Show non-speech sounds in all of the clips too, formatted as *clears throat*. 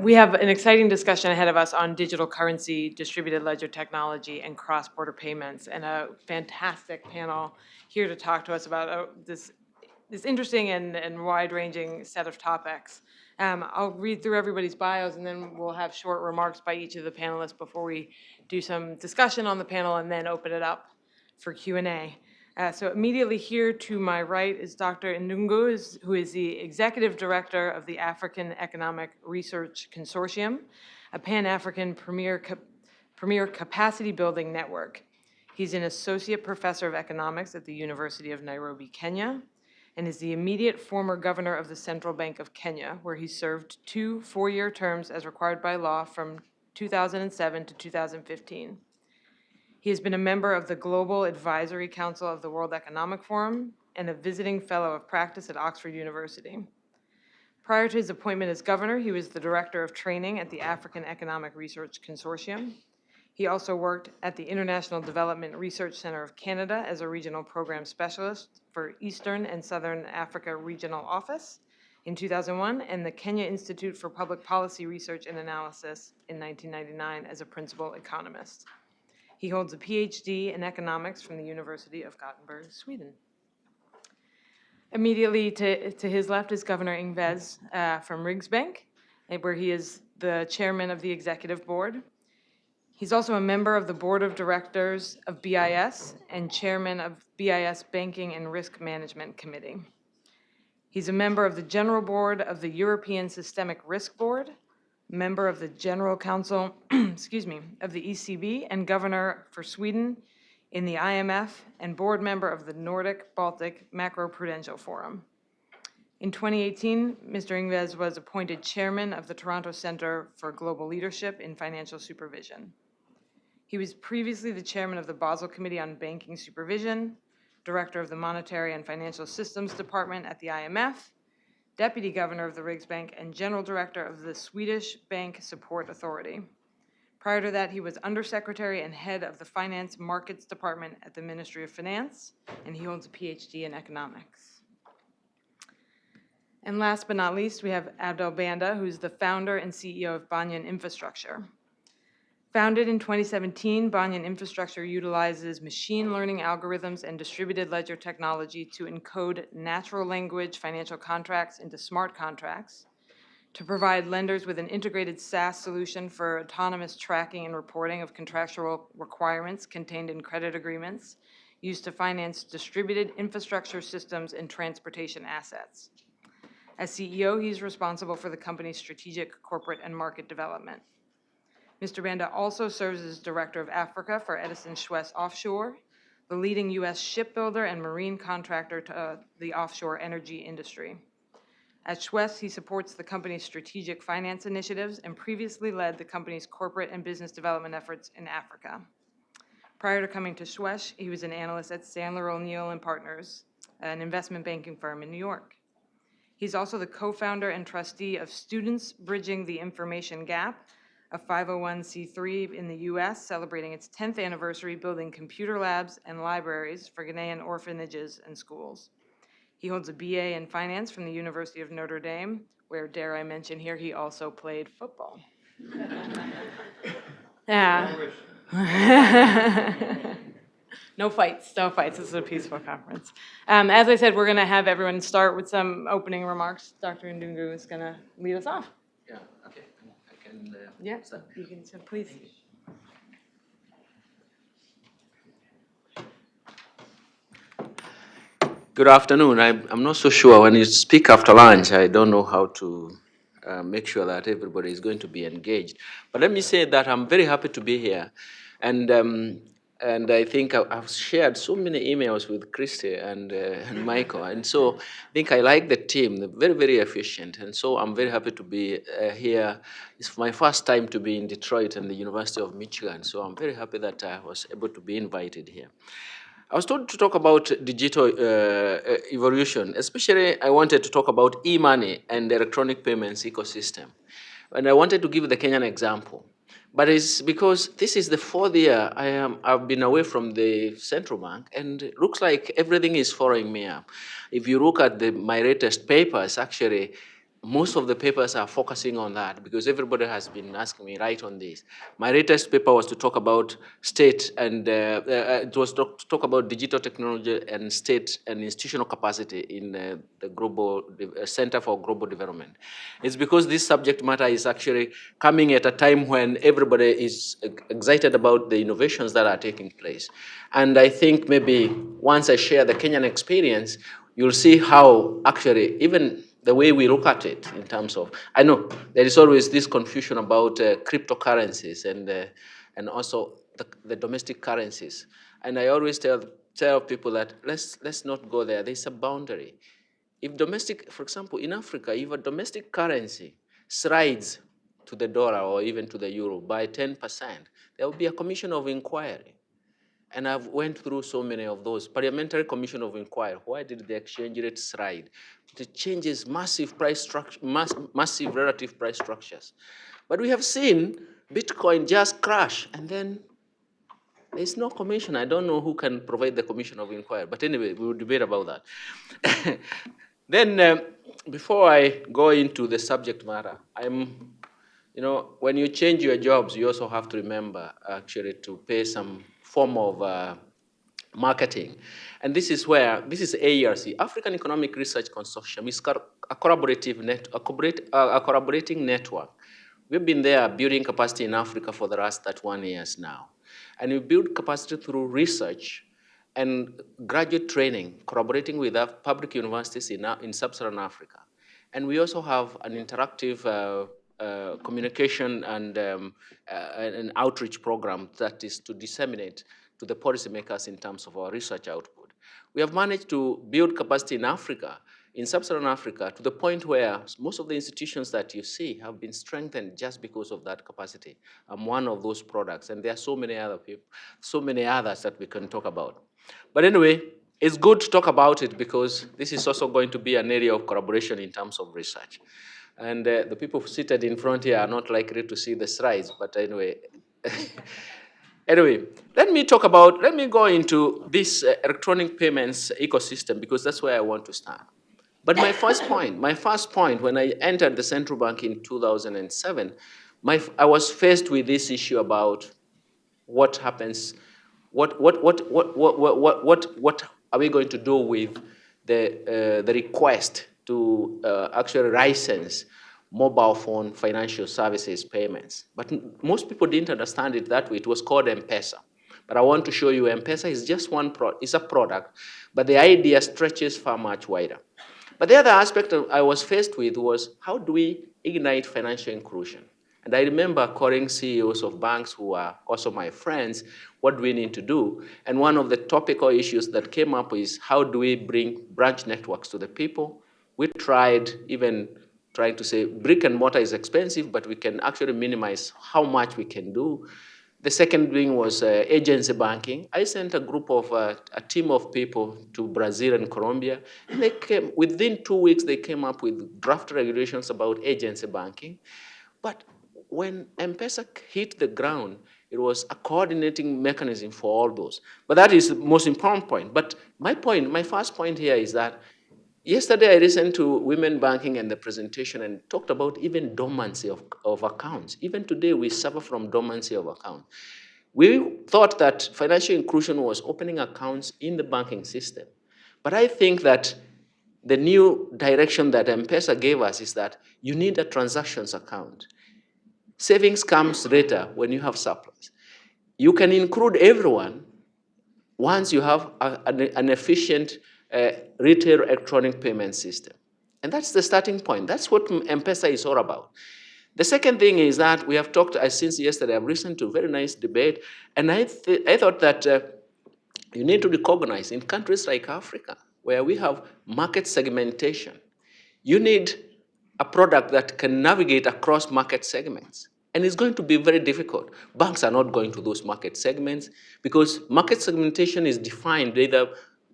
We have an exciting discussion ahead of us on digital currency, distributed ledger technology, and cross-border payments, and a fantastic panel here to talk to us about uh, this, this interesting and, and wide-ranging set of topics. Um, I'll read through everybody's bios, and then we'll have short remarks by each of the panelists before we do some discussion on the panel and then open it up for Q&A. Uh, so immediately here to my right is Dr. Ndungu, who is the Executive Director of the African Economic Research Consortium, a Pan-African premier, cap- premier capacity building network. He's an Associate Professor of Economics at the University of Nairobi, Kenya, and is the immediate former governor of the Central Bank of Kenya, where he served two four-year terms as required by law from 2007 to 2015. He has been a member of the Global Advisory Council of the World Economic Forum and a visiting fellow of practice at Oxford University. Prior to his appointment as governor, he was the director of training at the African Economic Research Consortium. He also worked at the International Development Research Center of Canada as a regional program specialist for Eastern and Southern Africa Regional Office in 2001, and the Kenya Institute for Public Policy Research and Analysis in 1999 as a principal economist. He holds a PhD in economics from the University of Gothenburg, Sweden. Immediately to, to his left is Governor Ingves uh, from Riksbank, eh, where he is the chairman of the executive board. He's also a member of the board of directors of BIS and chairman of BIS Banking and Risk Management Committee. He's a member of the general board of the European Systemic Risk Board, member of the General Council, *clears throat* excuse me, of the ECB, and governor for Sweden in the IMF, and board member of the Nordic Baltic Macroprudential Forum. In 2018, Mr. Ingves was appointed chairman of the Toronto Center for Global Leadership in Financial Supervision. He was previously the chairman of the Basel Committee on Banking Supervision, director of the Monetary and Financial Systems Department at the IMF, deputy governor of the Riksbank, and general director of the Swedish Bank Support Authority. Prior to that, he was undersecretary and head of the Finance Markets Department at the Ministry of Finance, and he holds a PhD in economics. And last but not least, we have Abdel Banda, who's the founder and CEO of Banyan Infrastructure. Founded in 2017, Banyan Infrastructure utilizes machine learning algorithms and distributed ledger technology to encode natural language financial contracts into smart contracts, to provide lenders with an integrated SaaS solution for autonomous tracking and reporting of contractual requirements contained in credit agreements used to finance distributed infrastructure systems and transportation assets. As CEO, he's responsible for the company's strategic corporate and market development. Mr. Banda also serves as Director of Africa for Edison Chouest Offshore, the leading U.S. shipbuilder and marine contractor to uh, the offshore energy industry. At Chouest, he supports the company's strategic finance initiatives and previously led the company's corporate and business development efforts in Africa. Prior to coming to Chouest, he was an analyst at Sandler O'Neill and Partners, an investment banking firm in New York. He's also the co-founder and trustee of Students Bridging the Information Gap, a 501c3 in the U.S. celebrating its 10th anniversary building computer labs and libraries for Ghanaian orphanages and schools. He holds a BA in finance from the University of Notre Dame, where, dare I mention here, he also played football. Yeah. *laughs* *laughs* No fights, no fights. This is a peaceful conference. Um, As I said, we're going to have everyone start with some opening remarks. Dr. Ndungu is going to lead us off. Yeah, okay, can. uh, Yeah, start. you can, so please. Good afternoon. I'm, I'm not so sure. When you speak after lunch, I don't know how to uh, make sure that everybody is going to be engaged. But let me say that I'm very happy to be here. And, um, and I think I- I've shared so many emails with Christy and, uh, *laughs* and Michael. And so I think I like the team. They're very, very efficient. And so I'm very happy to be uh, here. It's my first time to be in Detroit and the University of Michigan. So I'm very happy that I was able to be invited here. I was told to talk about digital uh, uh, evolution, especially I wanted to talk about e-money and the electronic payments ecosystem. And I wanted to give the Kenyan example. But it's because this is the fourth year I am, I've been away from the central bank and it looks like everything is following me up. If you look at the, my latest papers, actually, most of the papers are focusing on that because everybody has been asking me, right on this. My latest paper was to talk about state and, uh, uh, it was to talk about digital technology and state and institutional capacity in uh, the Global uh, Center for Global Development. It's because this subject matter is actually coming at a time when everybody is excited about the innovations that are taking place. And I think maybe once I share the Kenyan experience, you'll see how actually even the way we look at it in terms of, I know there is always this confusion about uh, cryptocurrencies and, uh, and also the, the, domestic currencies. And I always tell, tell people that let's, let's not go there. There's a boundary. If domestic, for example, in Africa, if a domestic currency slides to the dollar or even to the euro by 10%, there will be a commission of inquiry. And I've went through so many of those. Parliamentary Commission of Inquiry, why did the exchange rate slide? It changes massive price structure, mass, massive relative price structures. But we have seen Bitcoin just crash and then there's no commission. I don't know who can provide the commission of inquiry. But anyway, we will debate about that. *laughs* then uh, before I go into the subject matter, I'm, you know, when you change your jobs, you also have to remember actually to pay some form of uh, marketing. And this is where, this is AERC, African Economic Research Consortium, is a collaborative net, a, a collaborating network. We've been there building capacity in Africa for the last 31 years now. And we build capacity through research and graduate training, collaborating with public universities in, in sub-Saharan Africa. And we also have an interactive uh, uh, communication and um, uh, an outreach program that is to disseminate to the policymakers in terms of our research output. We have managed to build capacity in Africa, in sub-Saharan Africa, to the point where most of the institutions that you see have been strengthened just because of that capacity. I'm one of those products, and there are so many other people, so many others that we can talk about. But anyway, it's good to talk about it because this is also going to be an area of collaboration in terms of research. And uh, the people seated in front here are not likely to see the slides, but anyway. *laughs* anyway, let me talk about, let me go into this uh, electronic payments ecosystem because that's where I want to start. But my first point, my first point when I entered the central bank in 2007, my, I was faced with this issue about what happens, what, what, what, what, what, what, what, what are we going to do with the, uh, the request to uh, actually license mobile phone financial services payments. But most people didn't understand it that way. It was called M-Pesa. But I want to show you M-Pesa is just one, pro is a product, but the idea stretches far much wider. But the other aspect I was faced with was how do we ignite financial inclusion? And I remember calling CEOs of banks who are also my friends, what do we need to do? And one of the topical issues that came up is how do we bring branch networks to the people? We tried even trying to say brick and mortar is expensive, but we can actually minimize how much we can do. The second thing was uh, agency banking. I sent a group of, uh, a team of people to Brazil and Colombia, and they came, within two weeks, they came up with draft regulations about agency banking. But when M-Pesa hit the ground, it was a coordinating mechanism for all those. But that is the most important point. But my point, my first point here is that Yesterday, I listened to Women Banking and the presentation and talked about even dormancy of, of accounts. Even today, we suffer from dormancy of accounts. We thought that financial inclusion was opening accounts in the banking system. But I think that the new direction that M-Pesa gave us is that you need a transactions account. Savings comes later when you have surplus. You can include everyone once you have a, an, an efficient retail electronic payment system. And that's the starting point. That's what M-Pesa is all about. The second thing is that we have talked, uh, since yesterday, I've listened to a very nice debate, and I, th I thought that uh, you need to recognize in countries like Africa, where we have market segmentation, you need a product that can navigate across market segments. And it's going to be very difficult. Banks are not going to those market segments because market segmentation is defined either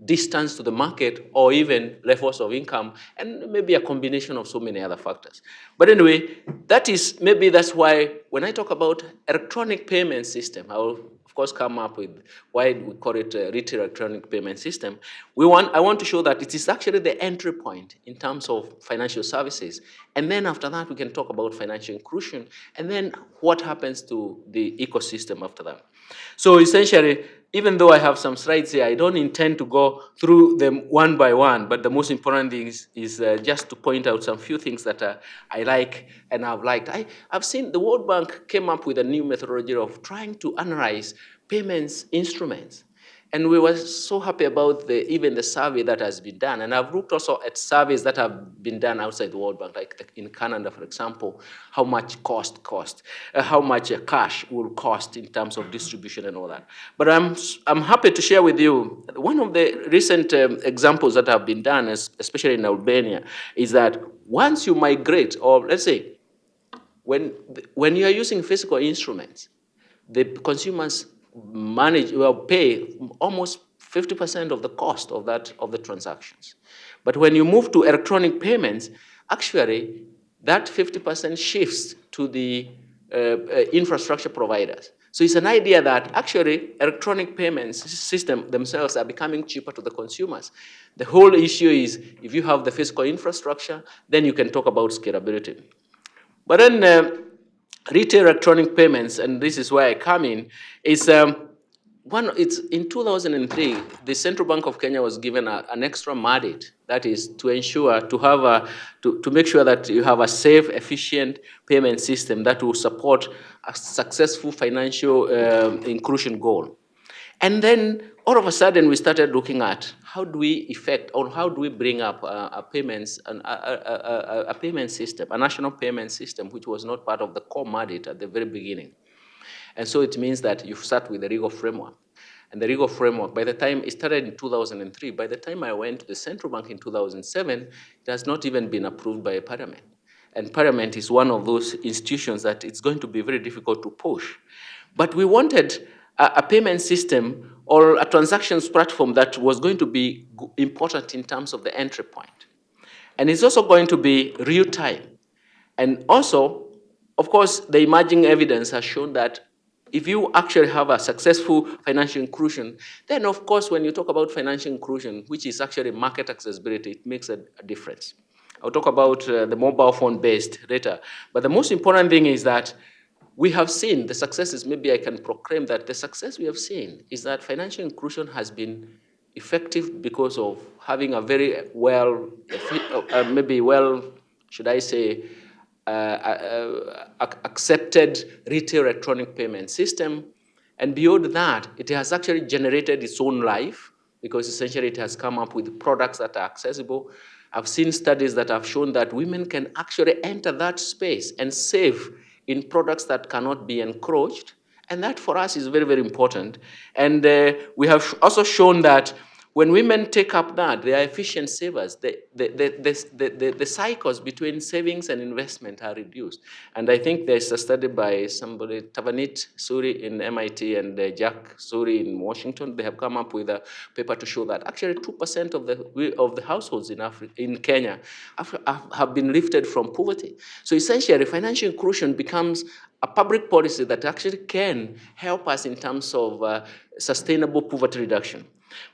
distance to the market or even levels of income and maybe a combination of so many other factors. But anyway, that is, maybe that's why when I talk about electronic payment system, I will of course come up with why we call it a retail electronic payment system. We want, I want to show that it is actually the entry point in terms of financial services And then after that, we can talk about financial inclusion, and then what happens to the ecosystem after that. So essentially, even though I have some slides here, I don't intend to go through them one by one, but the most important thing is, is uh, just to point out some few things that uh, I like and I've liked. I, I've seen the World Bank came up with a new methodology of trying to analyze payments instruments. And we were so happy about the, even the survey that has been done. And I've looked also at surveys that have been done outside the World Bank, like in Canada, for example, how much cost cost, uh, how much uh, cash will cost in terms of distribution and all that. But I'm, I'm happy to share with you, one of the recent um, examples that have been done, especially in Albania, is that once you migrate, or let's say, when, when you are using physical instruments, the consumers manage, well, pay almost 50% of the cost of that, of the transactions. But when you move to electronic payments, actually, that 50% shifts to the uh, uh, infrastructure providers. So it's an idea that actually electronic payments system themselves are becoming cheaper to the consumers. The whole issue is if you have the physical infrastructure, then you can talk about scalability. But then uh, retail electronic payments, and this is where I come in, is um, one, it's in 2003, the Central Bank of Kenya was given a, an extra mandate, that is to ensure, to have a, to, to make sure that you have a safe, efficient payment system that will support a successful financial uh, inclusion goal. And then all of a sudden we started looking at how do we effect or how do we bring up a, payments, an, a, a, a, payment system, a national payment system, which was not part of the core mandate at the very beginning. And so it means that you start with the legal framework. And the legal framework, by the time it started in 2003, by the time I went to the central bank in 2007, it has not even been approved by a parliament. And parliament is one of those institutions that it's going to be very difficult to push. But we wanted a, a payment system or a transactions platform that was going to be important in terms of the entry point. And it's also going to be real time. And also, of course, the emerging evidence has shown that if you actually have a successful financial inclusion, then of course, when you talk about financial inclusion, which is actually market accessibility, it makes a, a difference. I'll talk about uh, the mobile phone based later. But the most important thing is that we have seen the successes, maybe I can proclaim that the success we have seen is that financial inclusion has been effective because of having a very well, uh, maybe well, should I say, uh, uh, accepted retail electronic payment system. And beyond that, it has actually generated its own life because essentially it has come up with products that are accessible. I've seen studies that have shown that women can actually enter that space and save in products that cannot be encroached. And that for us is very, very important. And uh, we have also shown that when women take up that, they are efficient savers. The, the, the, the, the, cycles between savings and investment are reduced. And I think there's a study by somebody, Tavneet Suri in MIT and uh, Jack Suri in Washington. They have come up with a paper to show that actually 2% of the, of the households in, Africa, in Kenya have, have been lifted from poverty. So essentially, financial inclusion becomes a public policy that actually can help us in terms of uh, sustainable poverty reduction.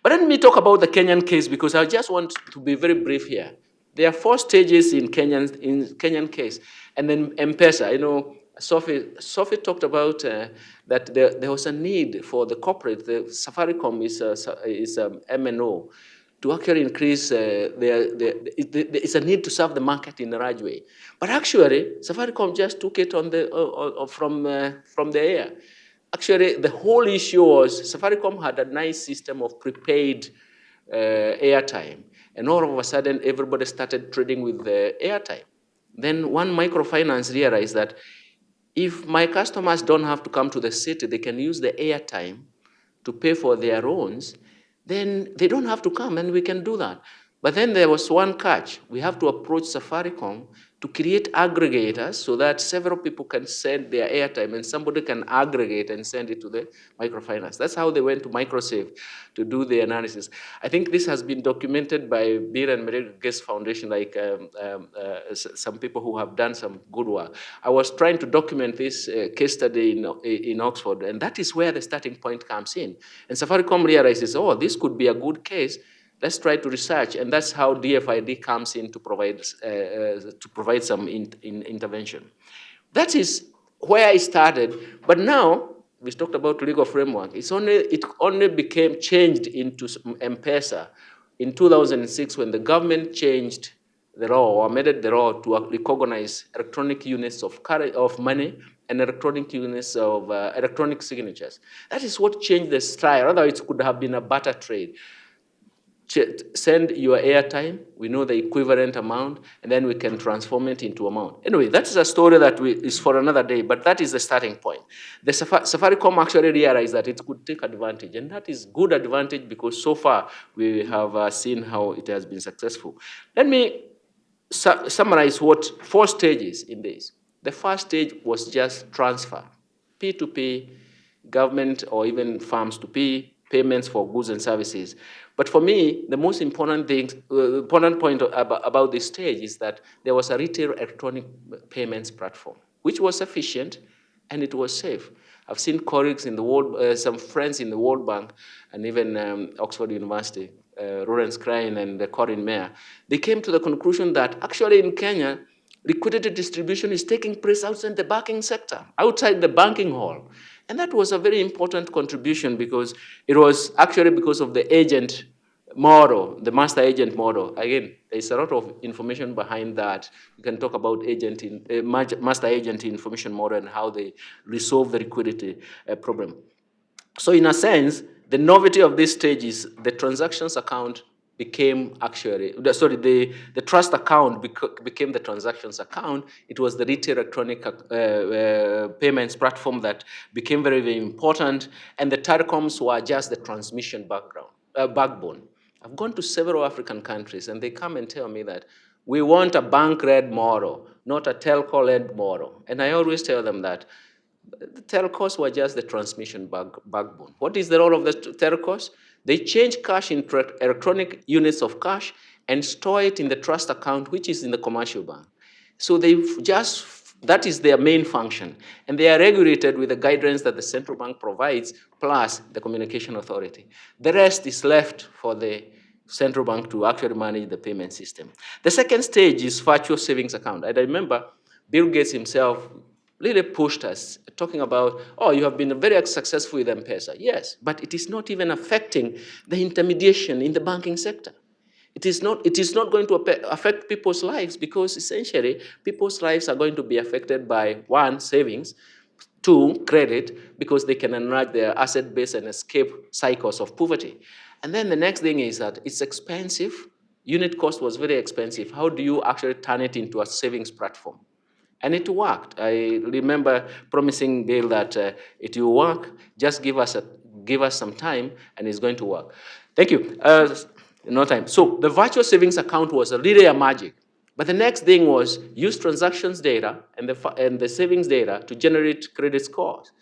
But let me talk about the Kenyan case because I just want to be very brief here. There are four stages in Kenyan, in Kenyan case. And then M-Pesa, you know, Sophie, Sophie talked about uh, that there, there, was a need for the corporate, the Safaricom is, a, is a MNO, to actually increase uh, their, their, it's a need to serve the market in a right way. But actually, Safaricom just took it on the, uh, uh from, uh, from the air. Actually, the whole issue was Safaricom had a nice system of prepaid uh, airtime. And all of a sudden, everybody started trading with the airtime. Then one microfinance realized that if my customers don't have to come to the city, they can use the airtime to pay for their loans, then they don't have to come and we can do that. But then there was one catch. We have to approach Safaricom to create aggregators so that several people can send their airtime and somebody can aggregate and send it to the microfinance. That's how they went to Microsave to do the analysis. I think this has been documented by Bill and Melinda Gates Foundation, like um, um, uh, some people who have done some good work. I was trying to document this uh, case study in, in Oxford, and that is where the starting point comes in. And Safaricom realizes, oh, this could be a good case Let's try to research, and that's how DFID comes in to provide, uh, uh, to provide some in, in intervention. That is where I started, but now, we talked about legal framework, it's only, it only became changed into M-Pesa in 2006 when the government changed the law or amended the law to recognize electronic units of, of money and electronic units of uh, electronic signatures. That is what changed the style. Otherwise, it could have been a barter trade. Send your airtime, we know the equivalent amount, and then we can transform it into amount. Anyway, that is a story that we, is for another day, but that is the starting point. The Safari, Safaricom actually realized that it could take advantage, and that is good advantage because so far we have uh, seen how it has been successful. Let me su summarize what four stages in this. The first stage was just transfer, P2P, government or even farms to P, payments for goods and services. But for me, the most important thing, uh, important point about, about this stage is that there was a retail electronic payments platform, which was efficient and it was safe. I've seen colleagues in the World, uh, some friends in the World Bank and even um, Oxford University, uh, Lawrence and uh, Corin Mayer, they came to the conclusion that actually in Kenya, liquidity distribution is taking place outside the banking sector, outside the banking hall. And that was a very important contribution because it was actually because of the agent model, the master agent model. Again, there's a lot of information behind that. You can talk about agent in, uh, master agent information model and how they resolve the liquidity uh, problem. So in a sense, the novelty of this stage is the transactions account became actually, sorry, the, the trust account bec became the transactions account. It was the retail electronic uh, uh, payments platform that became very, very important. And the telecoms were just the transmission background, uh, backbone. I've gone to several African countries and they come and tell me that we want a bank-led model, not a telco-led model. And I always tell them that the telcos were just the transmission back, backbone. What is the role of the telcos? They change cash into electronic units of cash and store it in the trust account, which is in the commercial bank. So they just, that is their main function. And they are regulated with the guidelines that the central bank provides, plus the communication authority. The rest is left for the central bank to actually manage the payment system. The second stage is virtual savings account. And I remember Bill Gates himself really pushed us, talking about, oh, you have been very successful with M-Pesa. Yes, but it is not even affecting the intermediation in the banking sector. It is, not, it is not going to affect people's lives because essentially people's lives are going to be affected by one, savings, two, credit, because they can enlarge their asset base and escape cycles of poverty. And then the next thing is that it's expensive. Unit cost was very expensive. How do you actually turn it into a savings platform? And it worked. I remember promising Bill that uh, it will work, just give us, a, give us some time and it's going to work. Thank you. Uh, no time. So the virtual savings account was a really a magic. But the next thing was use transactions data and the, and the savings data to generate credit scores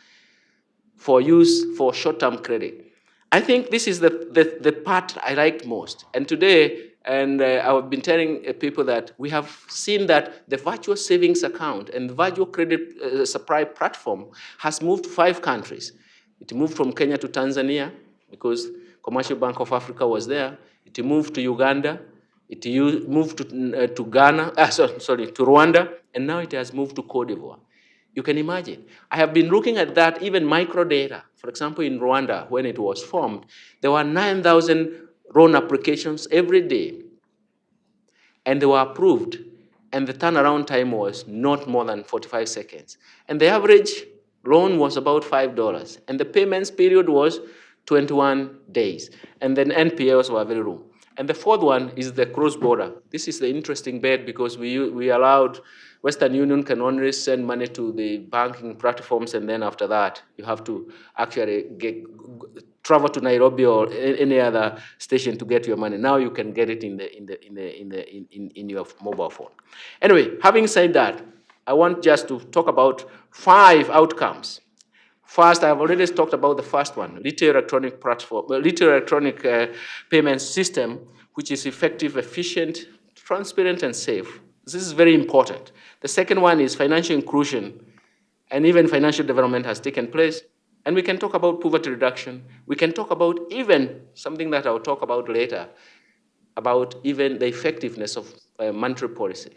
for use for short-term credit. I think this is the, the, the part I liked most. And today, and uh, I've been telling uh, people that we have seen that the virtual savings account and the virtual credit uh, supply platform has moved five countries. It moved from Kenya to Tanzania because Commercial Bank of Africa was there. It moved to Uganda. It moved to, uh, to Ghana, uh, *laughs* sorry, sorry, to Rwanda, and now it has moved to Cote d'Ivoire. You can imagine. I have been looking at that, even microdata. For example, in Rwanda, when it was formed, there were 9,000 loan applications every day, and they were approved, and the turnaround time was not more than 45 seconds. And the average loan was about $5, and the payments period was 21 days, and then NPLs were very low. And the fourth one is the cross-border. This is the interesting bit because we, we allowed Western Union can only send money to the banking platforms, and then after that, you have to actually get, travel to Nairobi or any other station to get your money. Now you can get it in the in the in the in the in, in your mobile phone. Anyway, having said that, I want just to talk about five outcomes. First, I've already talked about the first one, retail electronic platform, retail electronic uh, payment system, which is effective, efficient, transparent, and safe. This is very important. The second one is financial inclusion, and even financial development has taken place. And we can talk about poverty reduction. We can talk about even something that I'll talk about later, about even the effectiveness of uh, monetary policy.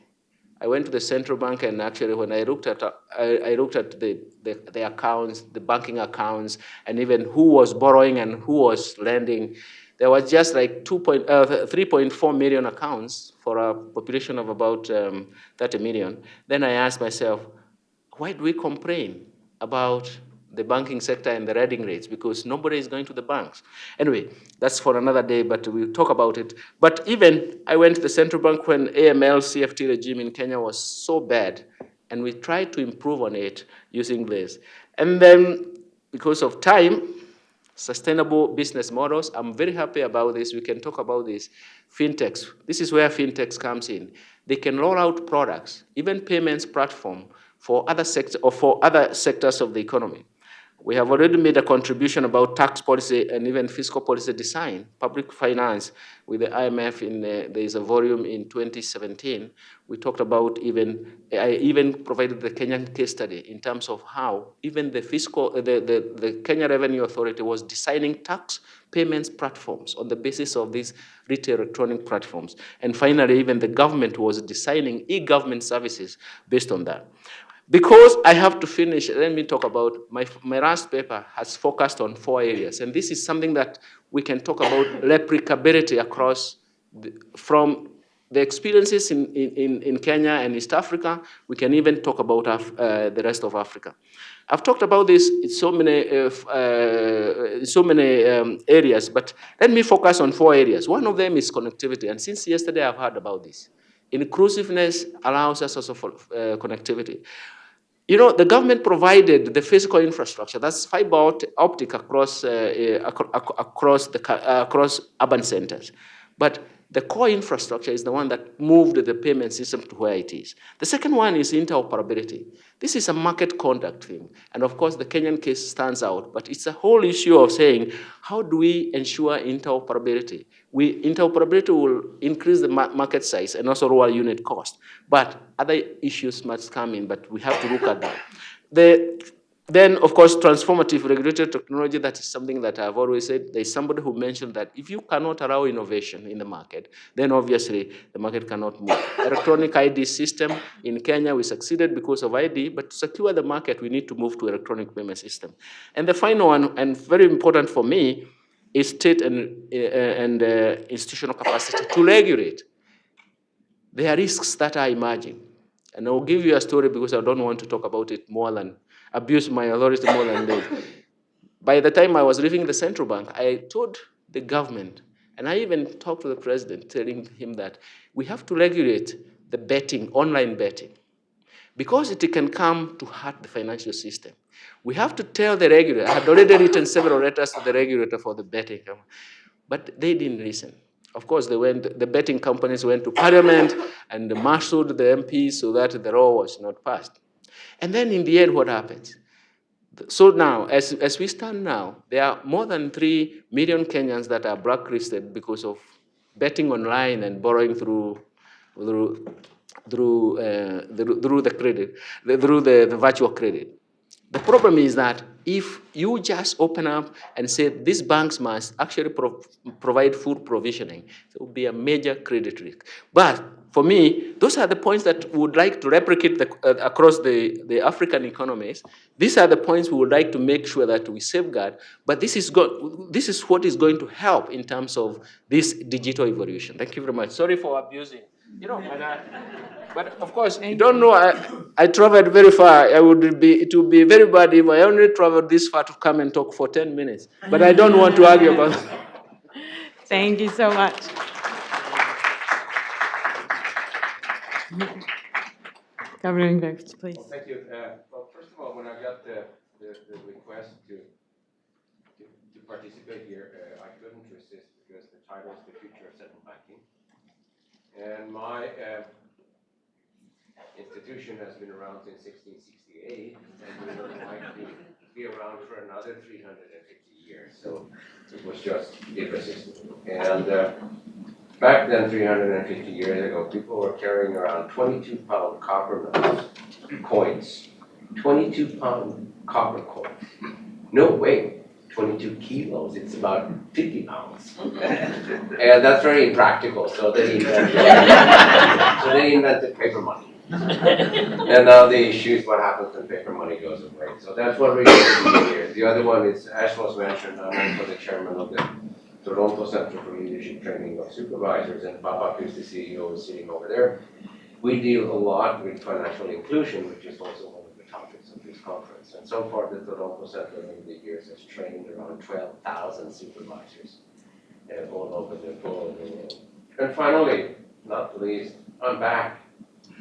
I went to the central bank and actually when I looked at, uh, I, I, looked at the, the, the, accounts, the banking accounts, and even who was borrowing and who was lending, there was just like 2 point, uh, 3.4 million accounts for a population of about um, 30 million. Then I asked myself, why do we complain about the banking sector and the reading rates because nobody is going to the banks. Anyway, that's for another day, but we'll talk about it. But even I went to the central bank when AML CFT regime in Kenya was so bad, and we tried to improve on it using this. And then because of time, sustainable business models, I'm very happy about this. We can talk about this. Fintechs, this is where fintechs comes in. They can roll out products, even payments platform for other sectors or for other sectors of the economy. We have already made a contribution about tax policy and even fiscal policy design, public finance with the IMF in the, there is a volume in 2017. We talked about even, I even provided the Kenyan case study in terms of how even the fiscal, uh, the, the, the Kenya Revenue Authority was designing tax payments platforms on the basis of these retail electronic platforms. And finally, even the government was designing e-government services based on that. Because I have to finish, let me talk about, my, my last paper has focused on four areas. And this is something that we can talk about *coughs* replicability across, the, from the experiences in, in, in Kenya and East Africa, we can even talk about Af uh, the rest of Africa. I've talked about this in so many, uh, uh, so many um, areas, but let me focus on four areas. One of them is connectivity, and since yesterday I've heard about this. Inclusiveness allows us also for uh, connectivity. You know, the government provided the physical infrastructure, that's fiber optic across, uh, uh, across, the, uh, across urban centers. But the core infrastructure is the one that moved the payment system to where it is. The second one is interoperability. This is a market conduct thing. And of course, the Kenyan case stands out, but it's a whole issue of saying, how do we ensure interoperability? We, interoperability will increase the market size and also lower unit cost. But other issues must come in, but we have to look at that. The then, of course, transformative regulatory technology, that is something that I've always said. There's somebody who mentioned that if you cannot allow innovation in the market, then obviously the market cannot move. Electronic ID system in Kenya, we succeeded because of ID, but to secure the market, we need to move to electronic payment system. And the final one, and very important for me, is state and, uh, and uh, institutional capacity to regulate. There are risks that are emerging. And I'll give you a story because I don't want to talk about it more than abuse my authority more than this. By the time I was leaving the central bank, I told the government, and I even talked to the president, telling him that we have to regulate the betting, online betting, because it can come to hurt the financial system. We have to tell the regulator, I had already written several letters to the regulator for the betting, but they didn't listen. Of course, they went, the betting companies went to parliament and marshaled the MPs so that the law was not passed. And then in the end, what happens? So now, as, as we stand now, there are more than 3 million Kenyans that are blacklisted because of betting online and borrowing through, through, through, uh, through, through the credit, through the, the virtual credit. The problem is that if you just open up and say these banks must actually pro provide full provisioning, it will be a major credit risk. But for me, those are the points that we would like to replicate the, uh, across the, the African economies. These are the points we would like to make sure that we safeguard, but this is, this is what is going to help in terms of this digital evolution. Thank you very much. Sorry for abusing. You know, but, uh, but of course, you don't know, I, I traveled very far. I would be, it would be very bad if I only traveled this far to come and talk for 10 minutes. But I don't want to argue about it. *laughs* Thank you so much. Governor Ingves, please. Well, thank you. Uh, well, first of all, when I got the, the, the request to, to, to participate here, uh, I couldn't resist because the title is and my uh, institution has been around since 1668 and we would like to be around for another 350 years. So it was just irresistible. And uh, back then, 350 years ago, people were carrying around 22 pound copper coins. 22 pound copper coins. No weight. 22 kilos, it's about 50 pounds. Mm-hmm. and that's very impractical, so they *laughs* invented, so they invented paper money. and now the issue is what happens when paper money goes away. So that's what we're here. The other one is, as was mentioned, I'm also the chairman of the Toronto Center for Leadership Training of Supervisors, and Papa who's the CEO, is sitting over there. We deal a lot with financial inclusion, which is also of this conference. And so far, the Toronto Center over the years has trained around twelve thousand supervisors uh, all over the, world. And finally, not least, I'm back.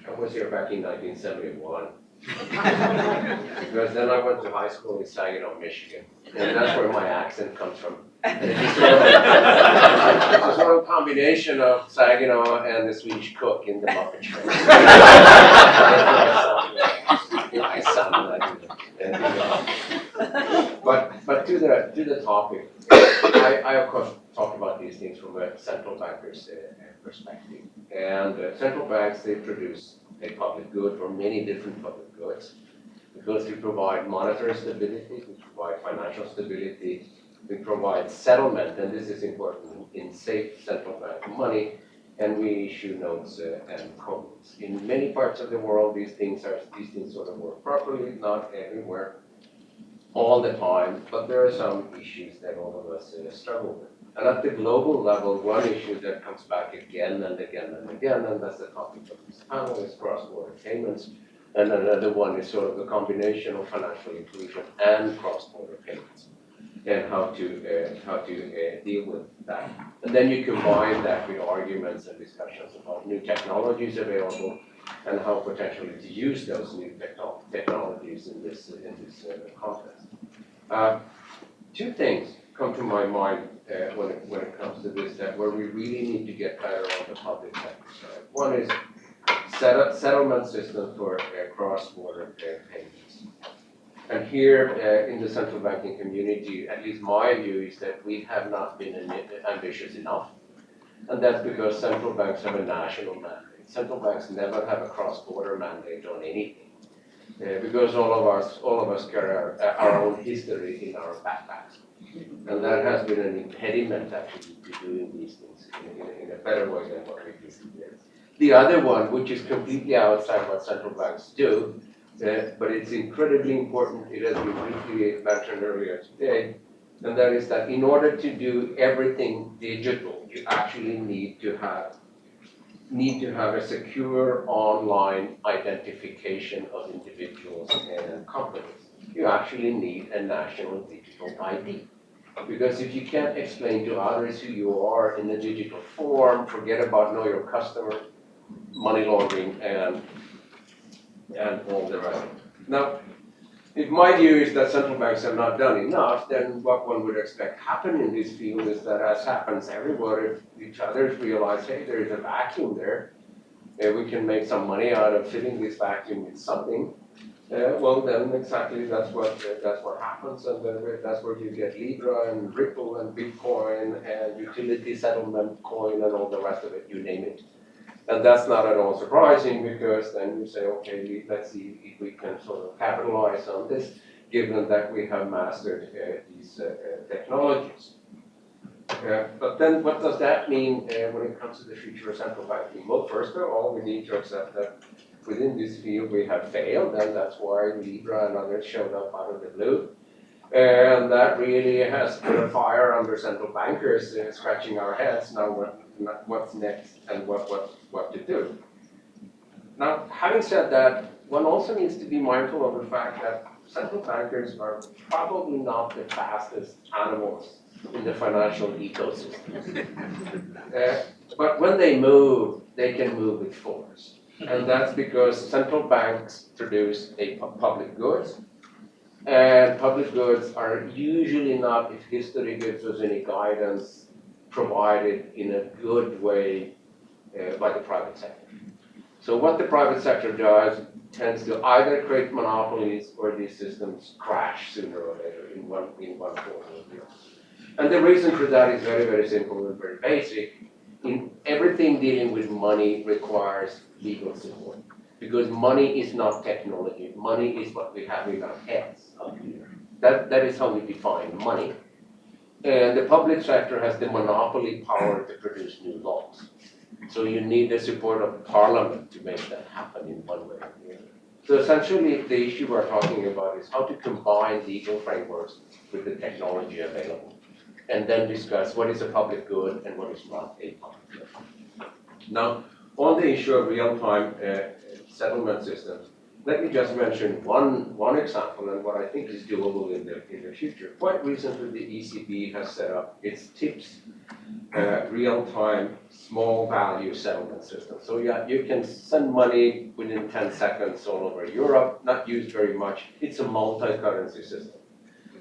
I was here back in nineteen seventy-one. Because then I went to high school in Saginaw, Michigan, and that's where my accent comes from. It's a sort of combination of Saginaw and the Swedish cook in the Muppet Show. *laughs* I sound like it. And, uh, But, but to the, to the topic, I, I of course talk about these things from a central banker's uh, perspective. And uh, central banks, they produce a public good or many different public goods. Because we provide monetary stability, we provide financial stability, we provide settlement, and this is important, in safe central bank money, and we issue notes uh, and coins. In many parts of the world, these things are, these things sort of work properly, not everywhere, all the time, but there are some issues that all of us uh, struggle with. And at the global level, one issue that comes back again and again and again, and that's the topic of this panel, is cross-border payments. And another one is sort of a combination of financial inclusion and cross-border payments and how to, uh, how to uh, deal with that. And then you combine that with arguments and discussions about new technologies available and how potentially to use those new techno- technologies in this, in this uh, context. Uh, Two things come to my mind uh, when it, when it comes to this, that where we really need to get better on the public sector side. One is settle- settlement system for uh, cross-border uh, payments. And here, uh, in the central banking community, at least my view is that we have not been ambitious enough. And that's because central banks have a national mandate. Central banks never have a cross-border mandate on anything. Uh, because all of us, all of us carry our, our own history in our backpacks. And that has been an impediment actually to doing these things in, in, in a better way than what we do today. The other one, which is completely outside what central banks do, uh, but it's incredibly important, it has been briefly mentioned earlier today, and that is that in order to do everything digital, you actually need to have need to have a secure online identification of individuals and companies. You actually need a national digital ID. Because if you can't explain to others who you are in a digital form, forget about know your customer, money laundering and and all the rest. Now, if my view is that central banks have not done enough, then what one would expect happen in this field is that as happens everywhere, if each others realize, hey, there is a vacuum there, and we can make some money out of filling this vacuum with something, uh, well, then exactly that's what, uh, that's what happens, and then that's where you get Libra and Ripple and Bitcoin and utility settlement coin and all the rest of it, you name it. And that's not at all surprising because then you say, okay, let's see if we can sort of capitalize on this, given that we have mastered uh, these uh, technologies. Uh, But then what does that mean uh, when it comes to the future of central banking? Well, first of all, we need to accept that within this field we have failed, and that's why Libra and others showed up out of the blue. And that really has put a fire under central bankers uh, scratching our heads now what's next and what, what, what to do. Now, having said that, one also needs to be mindful of the fact that central bankers are probably not the fastest animals in the financial ecosystem. *laughs* Uh, But when they move, they can move with force. And that's because central banks produce a pu- public goods. And public goods are usually not, if history gives us any guidance, provided in a good way uh, by the private sector. So what the private sector does tends to either create monopolies or these systems crash sooner or later in one, in one form or the other. And the reason for that is very, very simple and very basic. In everything dealing with money requires legal support. Because money is not technology, money is what we have in our heads up here. That, that is how we define money. And the public sector has the monopoly power to produce new laws. So you need the support of parliament to make that happen in one way or the other. So essentially, the issue we're talking about is how to combine legal frameworks with the technology available. And then discuss what is a public good and what is not a public good. Now, on the issue of real-time uh, settlement systems, let me just mention one, one example and what I think is doable in the, in the future. Quite recently, the ECB has set up its TIPS, uh, real-time small value settlement system. So yeah, you can send money within 10 seconds all over Europe, not used very much. It's a multi-currency system.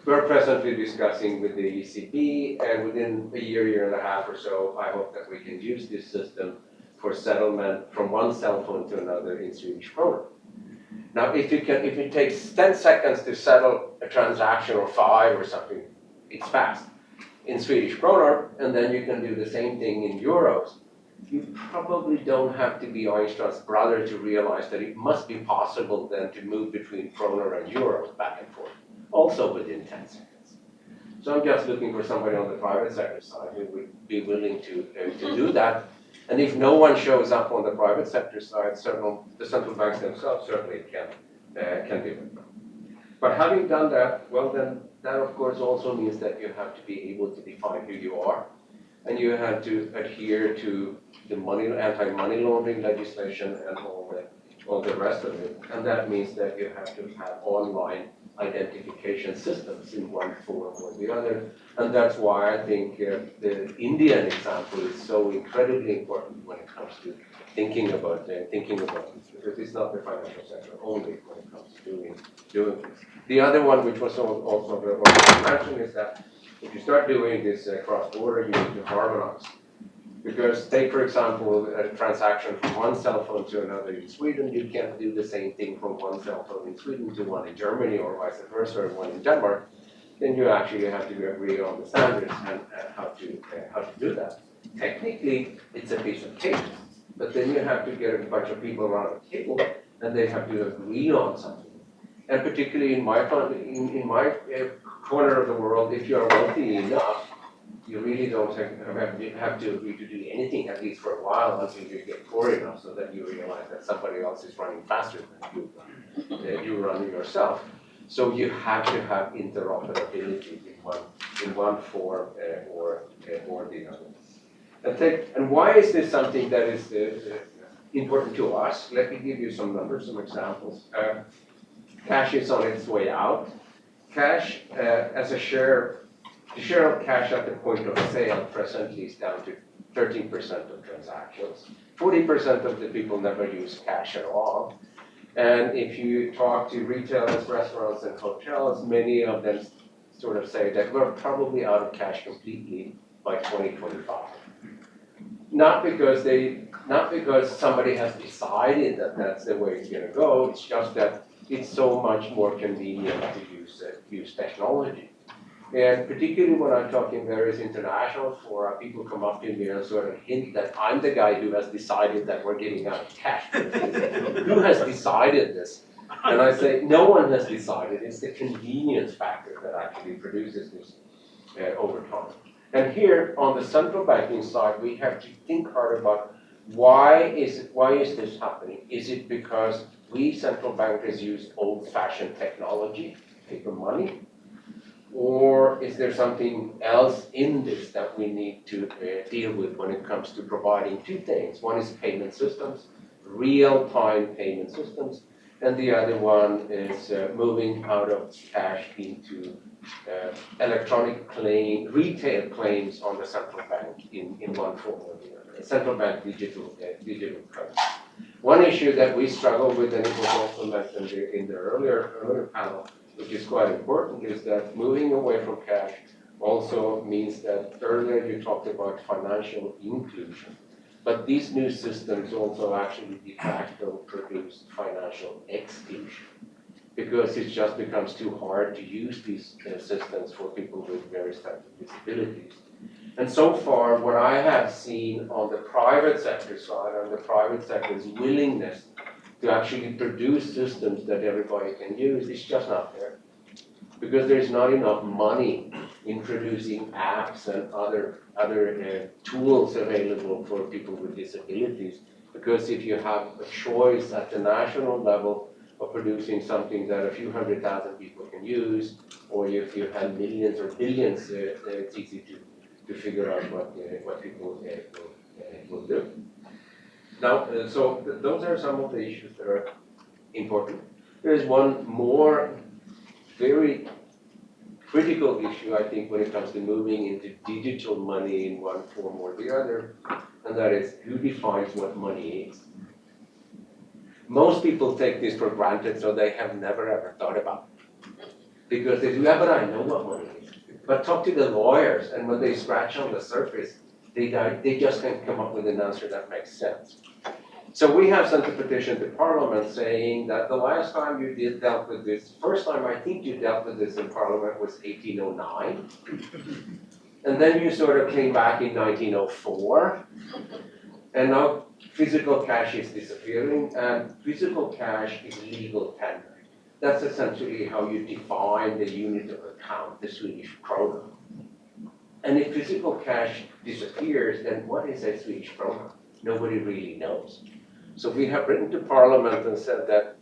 We're presently discussing with the ECB and within a year, year and a half or so, I hope that we can use this system for settlement from one cell phone to another in Swedish krona. Now, if you can, if it takes ten seconds to settle a transaction or five or something, it's fast in Swedish kroner, and then you can do the same thing in euros. You probably don't have to be Einstein's brother to realize that it must be possible then to move between kroner and euros back and forth, also within ten seconds. So I'm just looking for somebody on the private sector side who would be willing to, uh, to do that and if no one shows up on the private sector side, several, the central banks themselves certainly can, uh, can do it. But having done that, well then, that of course also means that you have to be able to define who you are. And you have to adhere to the money, anti-money laundering legislation and all the, all the rest of it. And that means that you have to have online identification systems in one form or the other. And that's why I think uh, the Indian example is so incredibly important when it comes to thinking about uh, thinking about this, because it's not the financial sector only when it comes to doing doing this. The other one, which was also mentioned, is that if you start doing this uh, cross-border, you need to harmonize. Because take, for example, a transaction from one cell phone to another in Sweden, you can't do the same thing from one cell phone in Sweden to one in Germany or vice versa, or one in Denmark. Then you actually have to agree on the standards and how to uh, how to do that. Technically, it's a piece of cake, but then you have to get a bunch of people around a table and they have to agree on something. And particularly in my in, in my uh, corner of the world, if you are wealthy enough, you really don't have, have to agree to do anything, at least for a while, until you get poor enough, so that you realize that somebody else is running faster than you, uh, you run yourself. So you have to have interoperability in one, in one form uh, or, uh, or the other. And, take, and why is this something that is uh, important to us? Let me give you some numbers, some examples. Uh, cash is on its way out. Cash uh, as a share the share of cash at the point of sale presently is down to 13% of transactions. 40% of the people never use cash at all. And if you talk to retailers, restaurants, and hotels, many of them sort of say that we're probably out of cash completely by 2025. Not because they, not because somebody has decided that that's the way it's going to go. It's just that it's so much more convenient to use uh, use technology. And particularly when I'm talking various international fora, people come up to me and sort of hint that I'm the guy who has decided that we're getting out of cash. *laughs* who has decided this? And I say, no one has decided. It's the convenience factor that actually produces this uh, over time. And here on the central banking side, we have to think hard about why is it, why is this happening? Is it because we central bankers use old-fashioned technology, paper money? Or is there something else in this that we need to uh, deal with when it comes to providing two things? One is payment systems, real-time payment systems, and the other one is uh, moving out of cash into uh, electronic claim, retail claims on the central bank in, in one form or the other, central bank digital, uh, digital currency. One issue that we struggle with, and it was also mentioned in the earlier, earlier panel, which is quite important, is that moving away from cash also means that earlier you talked about financial inclusion. But these new systems also actually de facto produce financial exclusion because it just becomes too hard to use these uh, systems for people with various types of disabilities. And so far, what I have seen on the private sector side, on the private sector's willingness to actually produce systems that everybody can use, it's just not there. Because there's not enough money introducing apps and other, other uh, tools available for people with disabilities. Because if you have a choice at the national level of producing something that a few hundred thousand people can use, or if you have millions or billions, uh, uh, it's easy to, to figure out what, uh, what people uh, will, uh, will do. Now, uh, so th- those are some of the issues that are important. There is one more very critical issue, I think, when it comes to moving into digital money in one form or the other, and that is who defines what money is. Most people take this for granted, so they have never ever thought about it. Because they do, yeah, but I know what money is. But talk to the lawyers, and when they scratch on the surface, they, they just can't come up with an answer that makes sense. So we have sent a petition to Parliament saying that the last time you did dealt with this, first time I think you dealt with this in Parliament was eighteen oh nine. And then you sort of came back in nineteen oh four. And now physical cash is disappearing and physical cash is legal tender. That's essentially how you define the unit of account, the Swedish krona. And if physical cash disappears, then what is a Swedish krona? Nobody really knows. So we have written to Parliament and said that,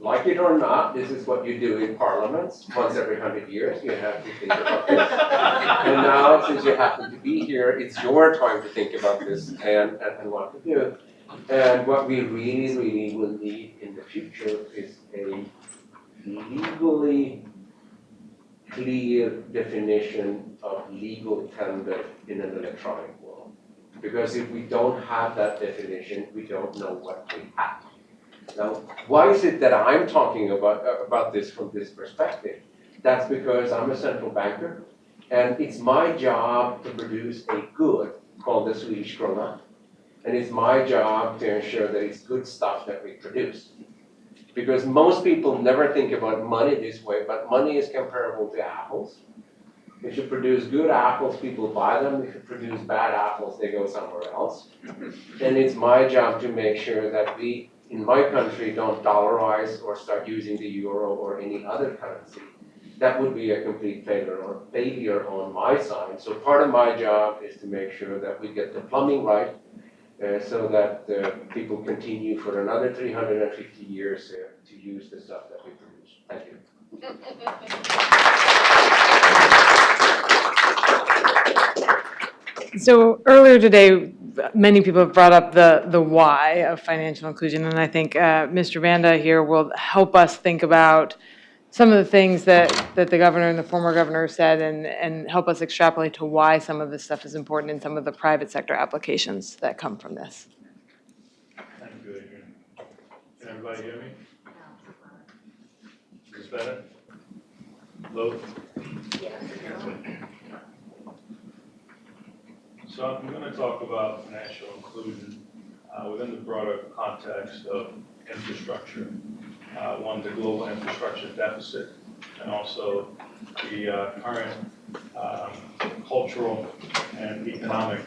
like it or not, this is what you do in parliaments, once every hundred years, you have to think about this. *laughs* And now, since you happen to be here, it's your time to think about this and, and, and what to do. And what we really, really will need in the future is a legally clear definition of legal tender in an electronic world. Because if we don't have that definition, we don't know what we have. Now, why is it that I'm talking about, about this from this perspective? That's because I'm a central banker, and it's my job to produce a good called the Swedish krona. And it's my job to ensure that it's good stuff that we produce. Because most people never think about money this way, but money is comparable to apples. If you produce good apples, people buy them. If you produce bad apples, they go somewhere else. And it's my job to make sure that we, in my country, don't dollarize or start using the euro or any other currency. That would be a complete failure or failure on my side. So part of my job is to make sure that we get the plumbing right, uh, so that uh, people continue for another 350 years uh, to use the stuff that we produce. Thank you. So earlier today, many people have brought up the, the why of financial inclusion, and I think uh, Mr. Vanda here will help us think about some of the things that, that the governor and the former governor said and, and help us extrapolate to why some of this stuff is important in some of the private sector applications that come from this. Thank you, Adrian. Can everybody hear me? Is this better? Low? So I'm gonna talk about financial inclusion uh, within the broader context of infrastructure. Uh, One, the global infrastructure deficit, and also the uh, current um, cultural and economic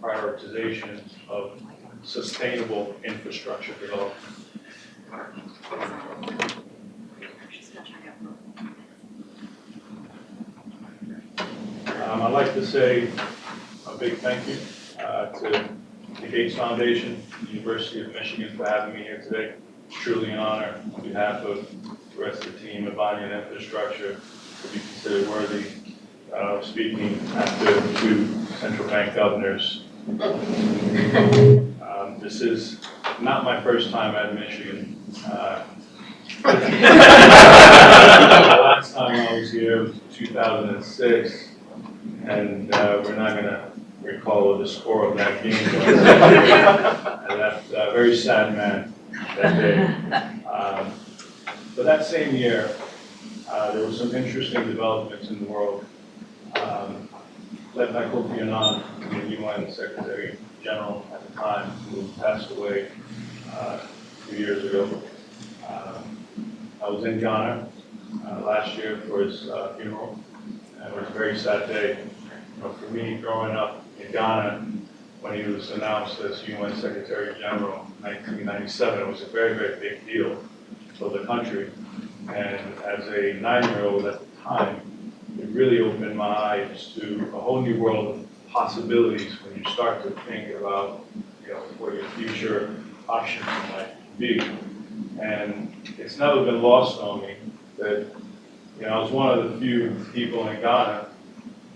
prioritization of sustainable infrastructure development. Um, I'd like to say a big thank you uh, to the Gates Foundation, University of Michigan for having me here today. Truly an honor on behalf of the rest of the team at Banyan Infrastructure to be considered worthy of speaking after two central bank governors um, This is not my first time at Michigan. Uh, The *laughs* last time I was here was 2006, and uh, we're not gonna recall the score of that game. I left a very sad man that *laughs* day. Um, But that same year, uh, there were some interesting developments in the world. Um, led by Kofi Annan, the UN Secretary General at the time, who passed away uh, few years ago. Um, I was in Ghana uh, last year for his uh, funeral, and it was a very sad day. You know, for me, growing up in Ghana, when he was announced as UN Secretary General in 1997, it was a very, very big deal for the country. And as a nine-year-old at the time, it really opened my eyes to a whole new world of possibilities when you start to think about, you know, what your future options might be. And it's never been lost on me that, you know, I was one of the few people in Ghana,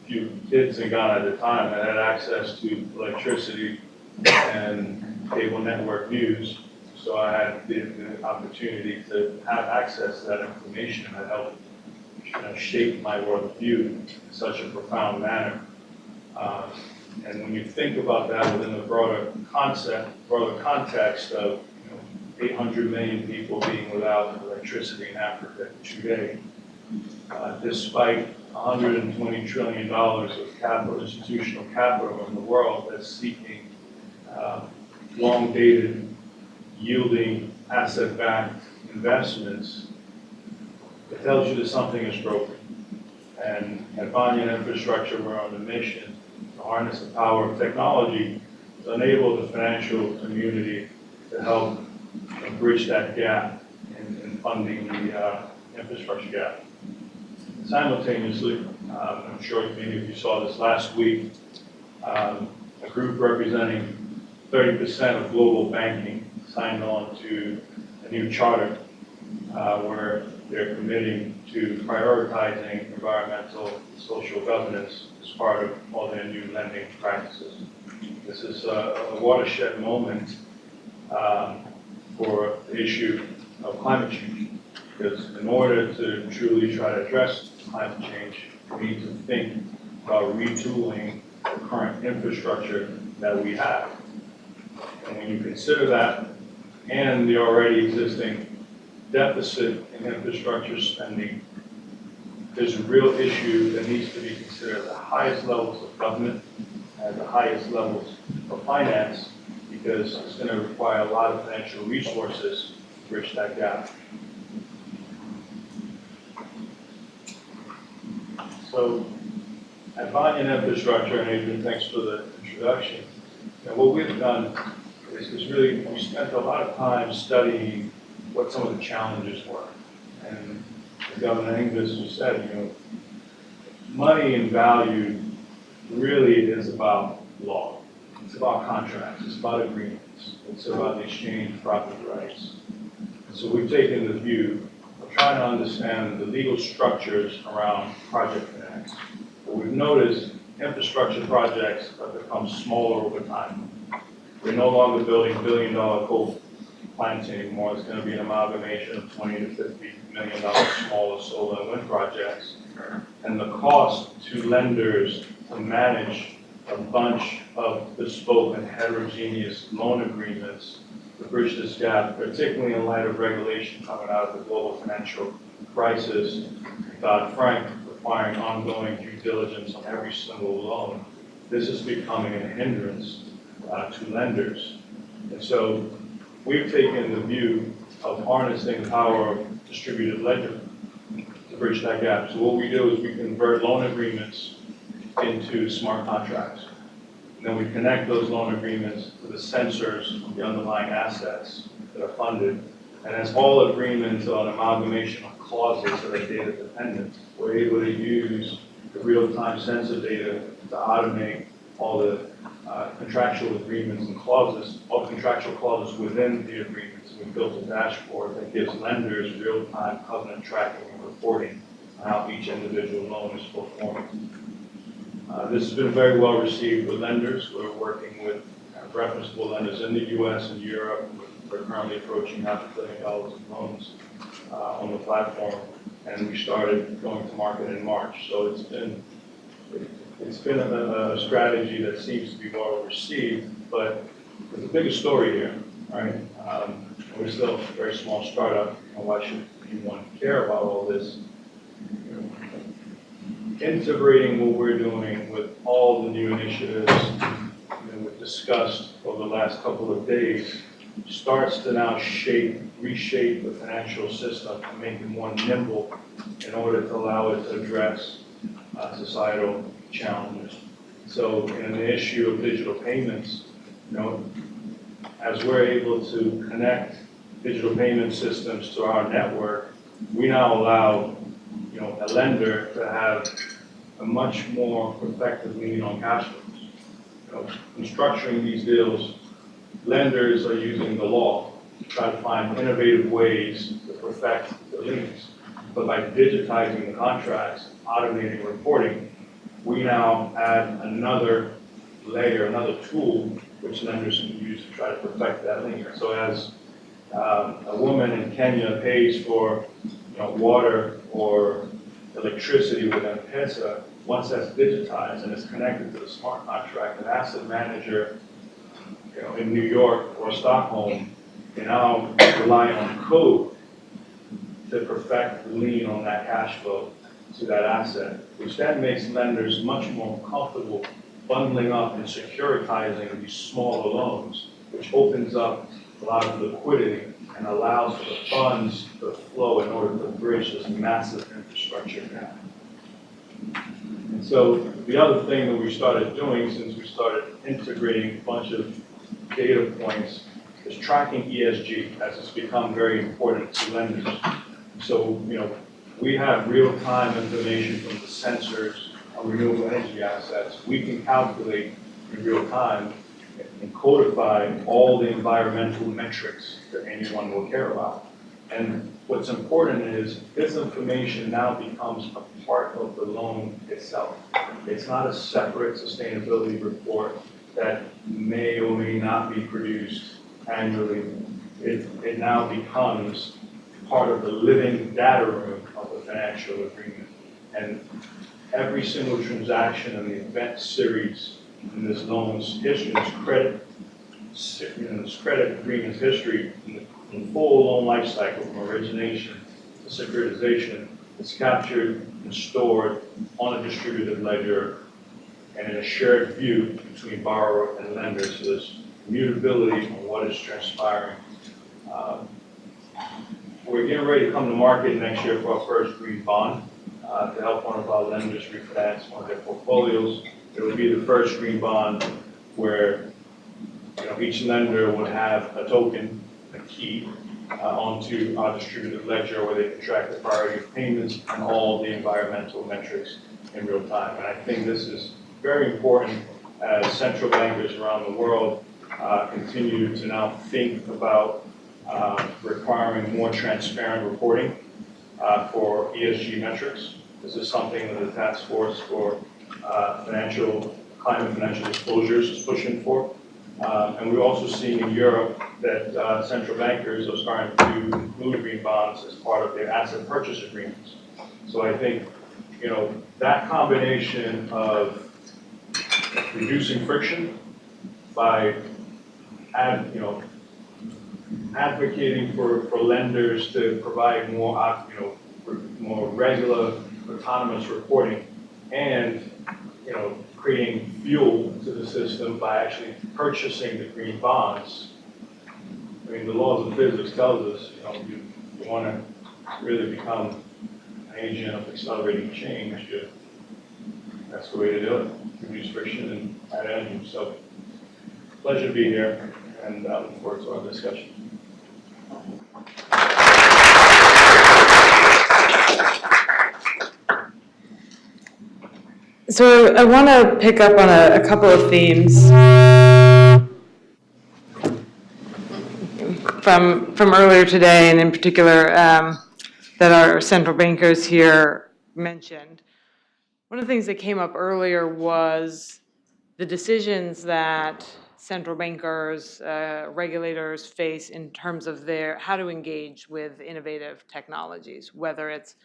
few kids in Ghana at the time that had access to electricity and cable network news. So I had the, the opportunity to have access to that information that helped you know, shape my worldview in such a profound manner. Uh, and when you think about that within the broader concept, broader context of you know, 800 million people being without electricity in Africa today, uh, despite 120 trillion dollars of capital, institutional capital in the world that's seeking uh, long-dated, yielding, asset-backed investments, it tells you that something is broken. And at Banyan Infrastructure, we're on a mission to harness the power of technology to enable the financial community to help bridge that gap in, in funding the uh, infrastructure gap. Simultaneously, um, I'm sure many of you saw this last week, um, a group representing 30% of global banking signed on to a new charter uh, where they're committing to prioritizing environmental and social governance as part of all their new lending practices. This is a a watershed moment um, for the issue of climate change. Because in order to truly try to address climate change, we need to think about retooling the current infrastructure that we have. And when you consider that and the already existing deficit in infrastructure spending, there's a real issue that needs to be considered at the highest levels of government, at the highest levels of finance, because it's going to require a lot of financial resources to bridge that gap. So at Banyan Infrastructure, and Adrian, thanks for the introduction, know, what we've done is, is really, we spent a lot of time studying what some of the challenges were. And as Governor Ingves just said, you know, money and value really is about law. It's about contracts, it's about agreements, it's about the exchange of property rights. So we've taken the view of trying to understand the legal structures around project What we've noticed, infrastructure projects have become smaller over time. We're no longer building billion-dollar coal plants anymore. It's going to be an amalgamation of 20 to 50 million dollar smaller solar and wind projects. And the cost to lenders to manage a bunch of bespoke and heterogeneous loan agreements to bridge this gap, particularly in light of regulation coming out of the global financial crisis, Dodd-Frank requiring ongoing due diligence on every single loan. This is becoming a hindrance uh, to lenders. And so we've taken the view of harnessing the power of distributed ledger to bridge that gap. So what we do is we convert loan agreements into smart contracts. And then we connect those loan agreements to the sensors of the underlying assets that are funded. And as all agreements an amalgamation clauses that are data dependent, we're able to use the real-time sensor data to automate all the uh, contractual agreements and clauses, all contractual clauses within the agreements. We built a dashboard that gives lenders real-time covenant tracking and reporting on how each individual loan is performing. Uh, This has been very well received with lenders. We're working with uh, referenceable lenders in the US and Europe. We're currently approaching half a billion dollars in loans uh, on the platform. And we started going to market in March. So it's been, it's been a, a strategy that seems to be well received, but there's a bigger story here, right? Um, We're still a very small startup, and why should anyone care about all this? integrating what we're doing with all the new initiatives that we've discussed over the last couple of days starts to now shape, reshape the financial system and make it more nimble in order to allow it to address uh, societal challenges. So in the issue of digital payments, you know, as we're able to connect digital payment systems to our network, we now allow you know, a lender to have a much more effective lien on cash flows. You know, in structuring these deals, lenders are using the law to try to find innovative ways to perfect the liens. But by digitizing the contracts, automating reporting, we now add another layer, another tool which lenders can use to try to perfect that lien. So as um, a woman in Kenya pays for, you know, water or electricity with M-Pesa, once that's digitized and it's connected to the smart contract, an asset manager, you know, in New York or Stockholm can now rely on code to perfect the lien on that cash flow to that asset, which then makes lenders much more comfortable bundling up and securitizing these smaller loans, which opens up a lot of liquidity and allows for the funds to flow in order to bridge this massive infrastructure gap. And so the other thing that we started doing since we started integrating a bunch of data points is tracking ESG as it's become very important to lenders. So, you know, we have real-time information from the sensors on renewable energy assets. We can calculate in real time and codify all the environmental metrics that anyone will care about. And what's important is this information now becomes a part of the loan itself. It's not a separate sustainability report that may or may not be produced annually. It, it now becomes part of the living data room of the financial agreement. And every single transaction in the event series in this loan's history, this credit, in this credit agreement's history, in the in full loan life cycle from origination to securitization, is captured and stored on a distributed ledger and in a shared view between borrower and lender. So there's mutability on what is transpiring. Um, We're getting ready to come to market next year for our first green bond uh, to help one of our lenders refinance one of their portfolios. It will be the first green bond where, you know, each lender would have a token, a key, uh, onto our distributed ledger where they can track the priority of payments and all the environmental metrics in real time. And I think this is very important as central bankers around the world uh, continue to now think about uh, requiring more transparent reporting uh, for ESG metrics. This is something that the task force for uh, financial, climate financial disclosures is pushing for. Um, and we're also seeing in Europe that uh, central bankers are starting to include green bonds as part of their asset purchase agreements. So I think, you know, that combination of reducing friction by, ad, you know, advocating for, for lenders to provide more, you know, more regular autonomous reporting and, you know, creating fuel to the system by actually purchasing the green bonds. I mean, the laws of physics tells us, you know, you, you want to really become an agent of accelerating change, you, that's the way to do it. Reduce friction and add energy. So, pleasure to be here, and I look forward to our discussion. So I want to pick up on a, a couple of themes from, from earlier today, and in particular, um, that our central bankers here mentioned. One of the things that came up earlier was the decisions that central bankers, uh, regulators face in terms of their, how to engage with innovative technologies, whether it's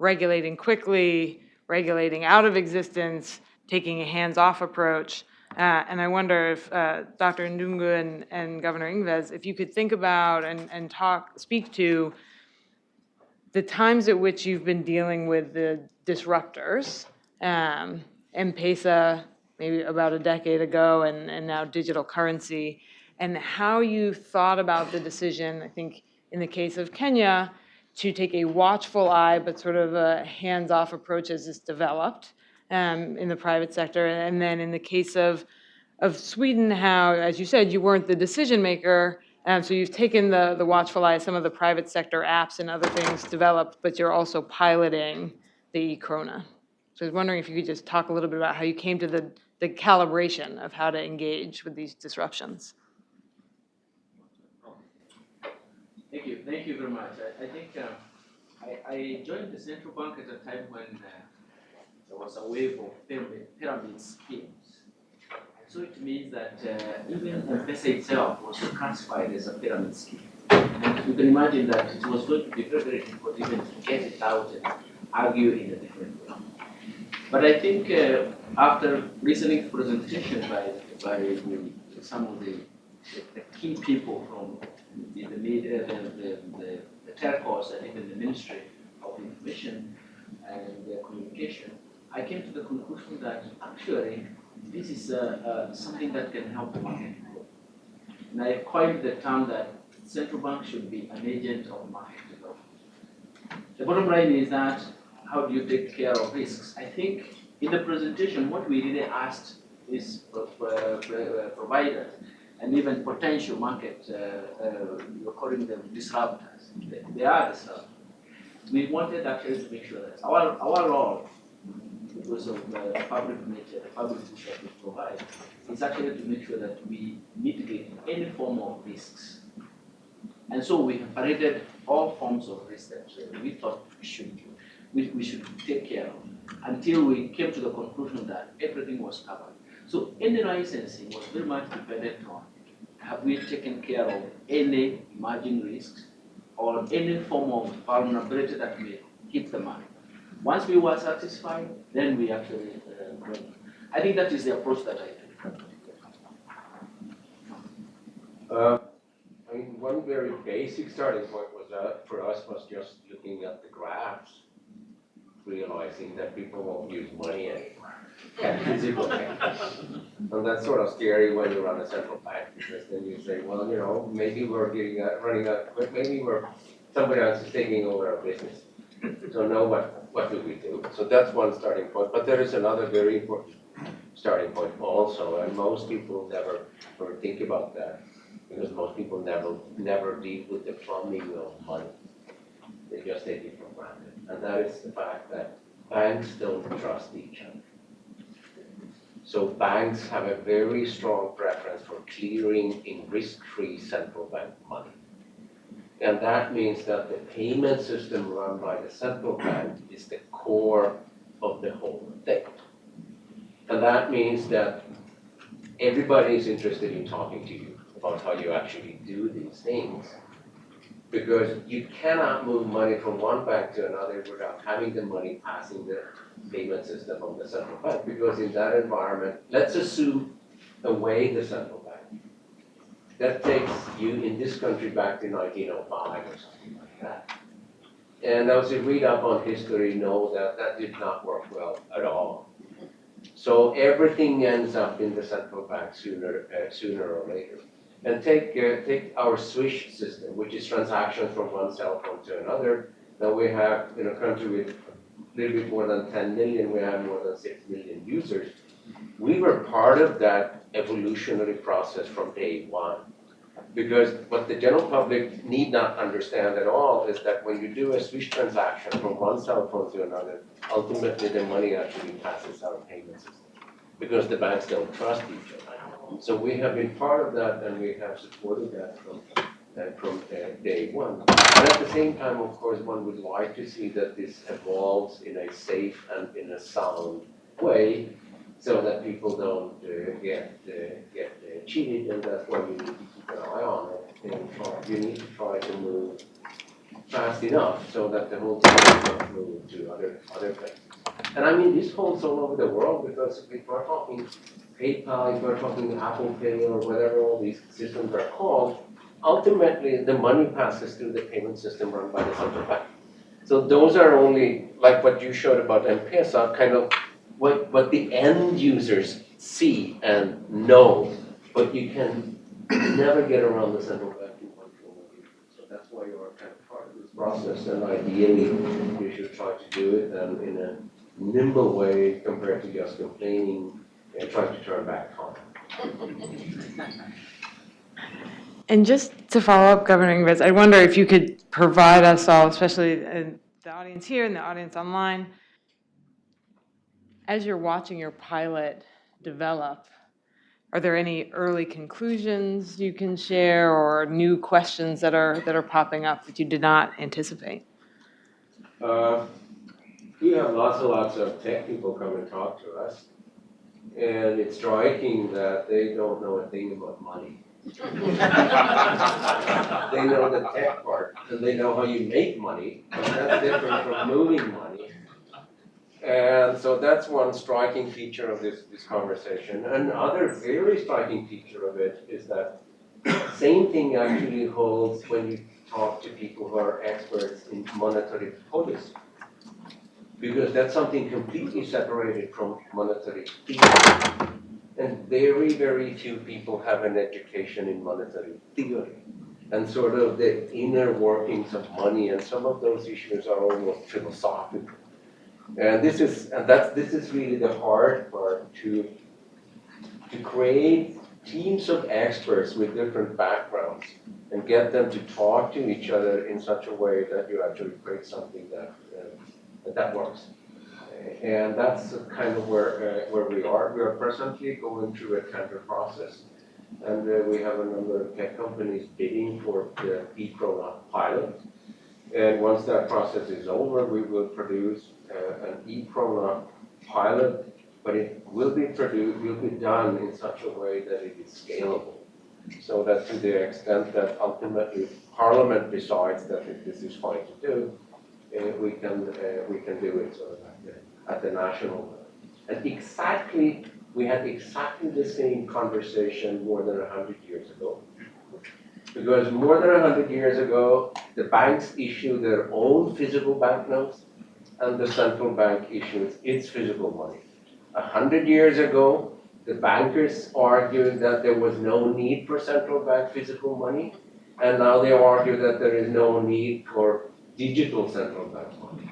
regulating quickly, regulating out of existence, taking a hands-off approach. Uh, and I wonder if uh, Dr. Ndungu and, and Governor Ingves, if you could think about and, and talk, speak to the times at which you've been dealing with the disruptors, um, M-Pesa, maybe about a decade ago, and, and now digital currency, and how you thought about the decision, I think in the case of Kenya, to take a watchful eye, but sort of a hands-off approach as it's developed um, in the private sector. And then in the case of, of Sweden, how, as you said, you weren't the decision maker, um, so you've taken the, the watchful eye, some of the private sector apps and other things developed, but you're also piloting the e-krona. So I was wondering if you could just talk a little bit about how you came to the, the calibration of how to engage with these disruptions. Thank you, thank you very much. I, I think, uh, I, I joined the central bank at a time when, uh, there was a wave of pyramid, pyramid schemes. So it means that, uh, even M-Pesa itself was classified as a pyramid scheme. And you can imagine that it was going to be very, very difficult even to get it out and argue in a different way. But I think, uh, after listening to presentation by, by some of the, the- the key people from the, the media, the, the, the, telcos and even the Ministry of Information and Communication, I came to the conclusion that actually this is uh, uh, something that can help the market grow. And I coined the term that central bank should be an agent of market development. The bottom line is that how do you take care of risks? I think in the presentation, what we really asked is providers and even potential market, uh, uh, you're calling them disruptors. They, are disruptors. We wanted actually to make sure that our, our role, because of the public nature, the public goods that we provide, is actually to make sure that we mitigate any form of risks. And so we have paraded all forms of risk that we thought we should, we, we should take care of until we came to the conclusion that everything was covered. So any licensing was very much dependent on have we taken care of any emerging risks or any form of vulnerability that may hit the market. Once we were satisfied, then we actually uh. I think that is the approach that I took. Uh, I mean, one very basic starting point was that for us was just looking at the graphs, realizing that people won't use money anymore. And physical cash. And that's sort of scary when you run a central bank, because then you say, well, you know, maybe we're getting, uh, running but maybe we're, somebody else is taking over our business. So now what, what do we do? So that's one starting point, but there is another very important starting point also, and most people never, never think about that because most people never, never deal with the plumbing of money. They just take it for granted. And that is the fact that banks don't trust each other. So banks have a very strong preference for clearing in risk-free central bank money. And that means that the payment system run by the central bank is the core of the whole thing. And that means that everybody is interested in talking to you about how you actually do these things. Because you cannot move money from one bank to another without having the money passing the payment system of the central bank. Because in that environment, let's assume away the central bank. That takes you in this country back to nineteen oh five or something like that. And those who read up on history know that that did not work well at all. So everything ends up in the central bank sooner, uh, sooner or later. And take, uh, take our Swish system, which is transactions from one cell phone to another. Now we have, in a country with a little bit more than 10 million, we have more than 6 million users. We were part of that evolutionary process from day one. Because what the general public need not understand at all is that when you do a Swish transaction from one cell phone to another, ultimately the money actually passes our payment system. Because the banks don't trust each other. So we have been part of that and we have supported that from, uh, from uh, day one. And at the same time, of course, one would like to see that this evolves in a safe and in a sound way so that people don't uh, get, uh, get uh, cheated and that's why you need to keep an eye on it. And you need to try to move fast enough so that the whole thing doesn't move to other, other places. And I mean, this holds all over the world because if we're talking PayPal, if we're talking Apple Pay or whatever all these systems are called, ultimately the money passes through the payment system run by the central bank. So those are only, like what you showed about M-Pesa, kind of what, what the end users see and know, but you can never get around the central bank control. So that's why you are kind of part of this process, and ideally, you should try to do it um, in a nimble way compared to just complaining and trying to turn back time. And just to follow up, Governor Ingves, I wonder if you could provide us all, especially the audience here and the audience online, as you're watching your pilot develop, are there any early conclusions you can share or new questions that are, that are popping up that you did not anticipate? Uh, We have lots and lots of tech people come and talk to us. And it's striking that they don't know a thing about money. *laughs* They know the tech part, and they know how you make money, but that's different from moving money. And so that's one striking feature of this, this conversation. Another very striking feature of it is that same thing actually holds when you talk to people who are experts in monetary policy. Because that's something completely separated from monetary theory. And very, very few people have an education in monetary theory. And sort of the inner workings of money, and some of those issues are almost philosophical. And this is, and that's, this is really the hard part to, to create teams of experts with different backgrounds and get them to talk to each other in such a way that you actually create something that, uh, that works. And that's kind of where, uh, where we are. We are presently going through a tender process. And uh, we have a number of tech companies bidding for the e-krona pilot. And once that process is over, we will produce uh, an e-krona pilot, but it will be produced, will be done in such a way that it is scalable. So that to the extent that ultimately Parliament decides that this is fine to do, uh, we can, uh, we can do it sort of at the, at the national level. And exactly, we had exactly the same conversation more than a hundred years ago. Because more than a hundred years ago, the banks issued their own physical banknotes and the central bank issued its physical money. A hundred years ago, the bankers argued that there was no need for central bank physical money, and now they argue that there is no need for digital central bank money.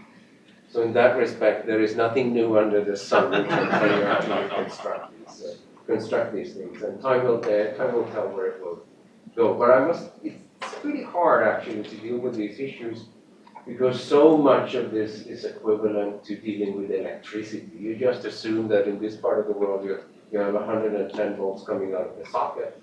So in that respect, there is nothing new under the sun in terms of actually construct these, uh, construct these things, and time will tell, time will tell where it will go. But I must, it's pretty hard actually to deal with these issues because so much of this is equivalent to dealing with electricity. You just assume that in this part of the world, you, you have hundred and ten volts coming out of the socket,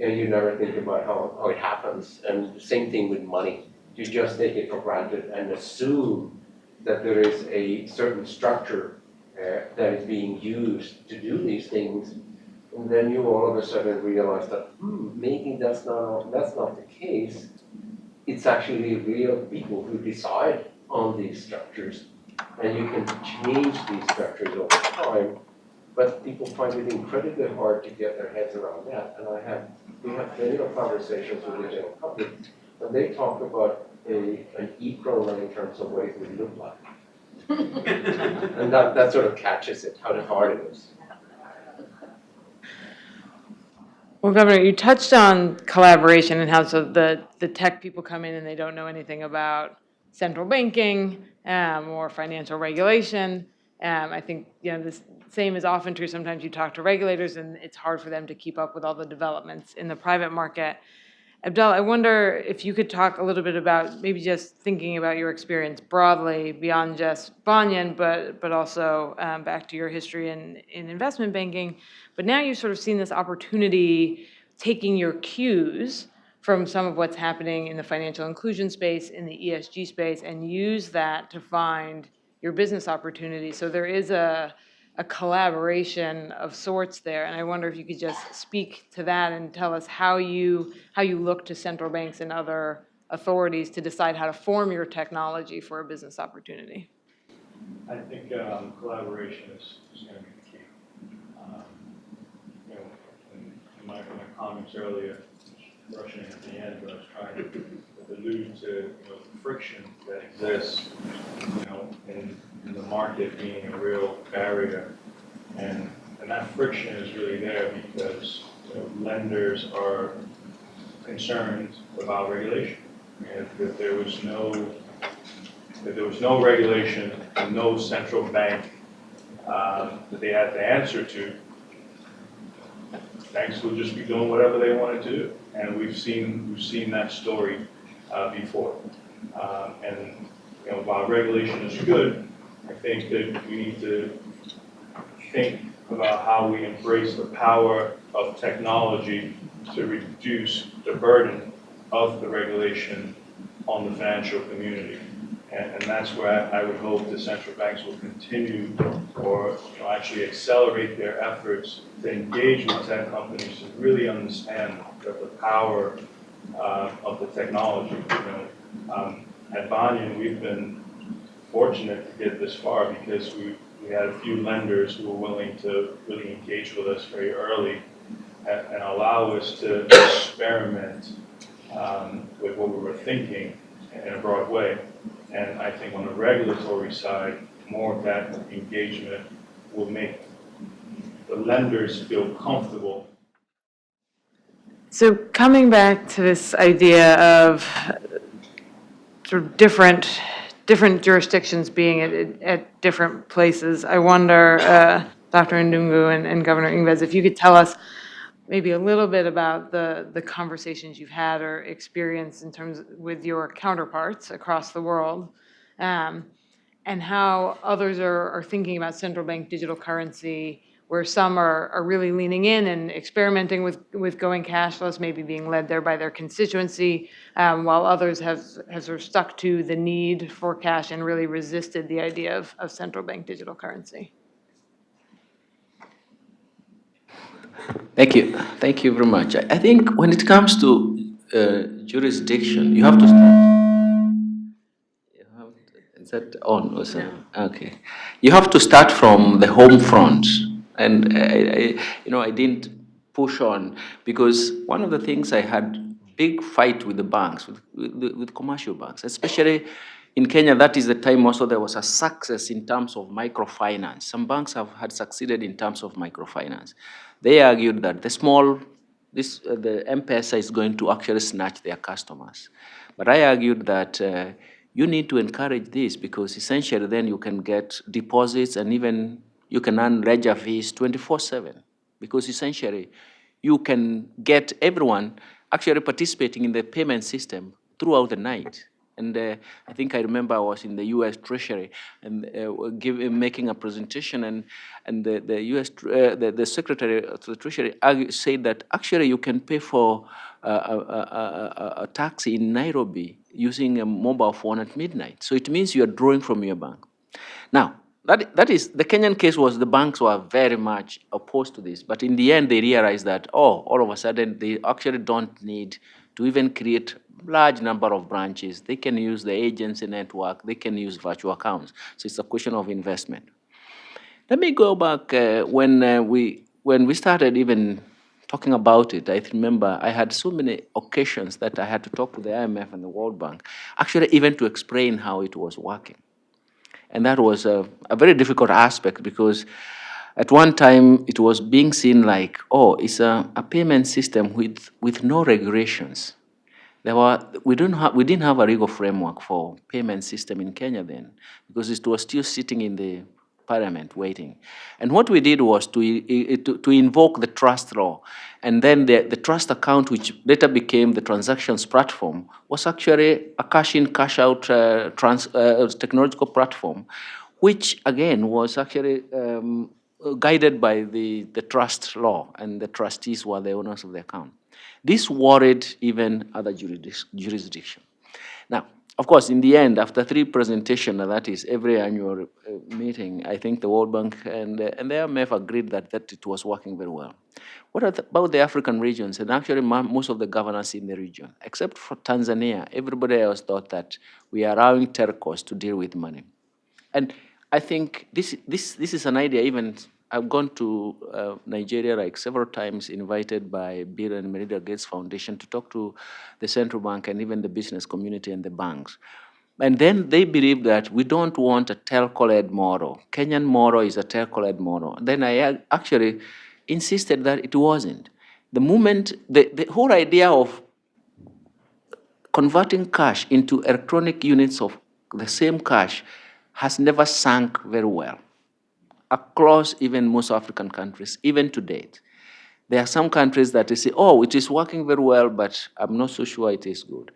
and you never think about how, how it happens. And the same thing with money. You just take it for granted and assume that there is a certain structure uh, that is being used to do these things. And then you all of a sudden realize that, hmm, maybe that's not, that's not the case it's actually real people who decide on these structures. And you can change these structures over time, but people find it incredibly hard to get their heads around that. And I have, we have plenty of conversations with the general public, and they talk about a, an e-krona in terms of what it would look like. And that, that sort of catches it, how hard it is. Well, Governor, you touched on collaboration and how so the, the tech people come in and they don't know anything about central banking um, or financial regulation. Um, I think, you know, the same is often true. Sometimes you talk to regulators and it's hard for them to keep up with all the developments in the private market. Abdel, I wonder if you could talk a little bit about maybe just thinking about your experience broadly beyond just Banyan, but but also um, back to your history in in investment banking. But now you've sort of seen this opportunity, taking your cues from some of what's happening in the financial inclusion space, in the ESG space, and use that to find your business opportunity. So there is a a collaboration of sorts there, and I wonder if you could just speak to that and tell us how you how you look to central banks and other authorities to decide how to form your technology for a business opportunity. I think um, collaboration is, is going to be the key. Um, You know, in in my, my comments earlier, rushing at the end, but I was trying to allude to, you know, the friction that exists, you know, in, in the market being a real barrier. And, and that friction is really there because, you know, lenders are concerned about regulation. And if there was no, if there was no regulation, and no central bank um, that they had to answer to, banks would just be doing whatever they wanted to do. And we've seen, we've seen that story uh, before. Um, And, you know, while regulation is good, I think that we need to think about how we embrace the power of technology to reduce the burden of the regulation on the financial community. And, and that's where I I would hope the central banks will continue or you know, actually accelerate their efforts to engage with tech companies to really understand the, the power uh, of the technology. You know, um, at Banyan, we've been fortunate to get this far because we, we had a few lenders who were willing to really engage with us very early and, and allow us to experiment um, with what we were thinking in a broad way. And I think on the regulatory side, more of that engagement will make the lenders feel comfortable So coming back to this idea of sort of different, different jurisdictions being at, at different places, I wonder, uh, Dr. Ndungu and, and Governor Ingves, if you could tell us maybe a little bit about the, the conversations you've had or experienced in terms with your counterparts across the world, um, and how others are, are thinking about central bank digital currency, where some are, are really leaning in and experimenting with, with going cashless, maybe being led there by their constituency, um, while others have, have sort of stuck to the need for cash and really resisted the idea of, of central bank digital currency. Thank you. Thank you very much. I I think when it comes to uh, jurisdiction, you have to start. You have to- Is that on or something? Okay. You have to start from the home front. And I, I, you know, I didn't push on because one of the things I had big fight with the banks, with, with, with commercial banks, especially in Kenya, that is the time also there was a success in terms of microfinance. Some banks have had succeeded in terms of microfinance. They argued that the small, this, uh, the M-Pesa is going to actually snatch their customers. But I argued that uh, you need to encourage this because essentially then you can get deposits and even you can earn ledger fees 24-7 because essentially you can get everyone actually participating in the payment system throughout the night. And uh, I think I remember I was in the U.S. Treasury and uh, give, making a presentation, and and the the U.S. Uh, the, the Secretary of the Treasury said that actually you can pay for uh, a, a, a, a taxi in Nairobi using a mobile phone at midnight. So it means you are drawing from your bank. Now, that, that is, the Kenyan case was the banks were very much opposed to this, but in the end they realized that, oh, all of a sudden they actually don't need to even create large number of branches. They can use the agency network, they can use virtual accounts. So it's a question of investment. Let me go back uh, when uh, we when we started even talking about it. I remember I had so many occasions that I had to talk to the IMF and the World Bank, actually even to explain how it was working. And that was a, a very difficult aspect because at one time it was being seen like, oh, it's a, a payment system with, with no regulations. There were, we, don't have, we didn't have a legal framework for payment system in Kenya then because it was still sitting in the parliament waiting. And what we did was to, to, to invoke the trust law. And then the, the trust account, which later became the transactions platform, was actually a cash in, cash out uh, uh, technological platform, which again was actually um, guided by the, the trust law, and the trustees were the owners of the account. This worried even other jurisdic- jurisdictions. Now, of course, in the end, after three presentations, that is every annual uh, meeting, I think the World Bank and, uh, and the IMF agreed that, that it was working very well. What the- about the African regions, and actually most of the governors in the region, except for Tanzania, everybody else thought that we are allowing telcos to deal with money. And I think this, this, this is an idea even, I've gone to uh, Nigeria like several times, invited by Bill and Melinda Gates Foundation to talk to the central bank and even the business community and the banks. And then they believe that we don't want a telco-led model. Kenyan model is a telco-led model. Then I actually insisted that it wasn't. The moment, the, the whole idea of converting cash into electronic units of the same cash has never sunk very well across even most African countries, even to date. There are some countries that say, oh, it is working very well, but I'm not so sure it is good.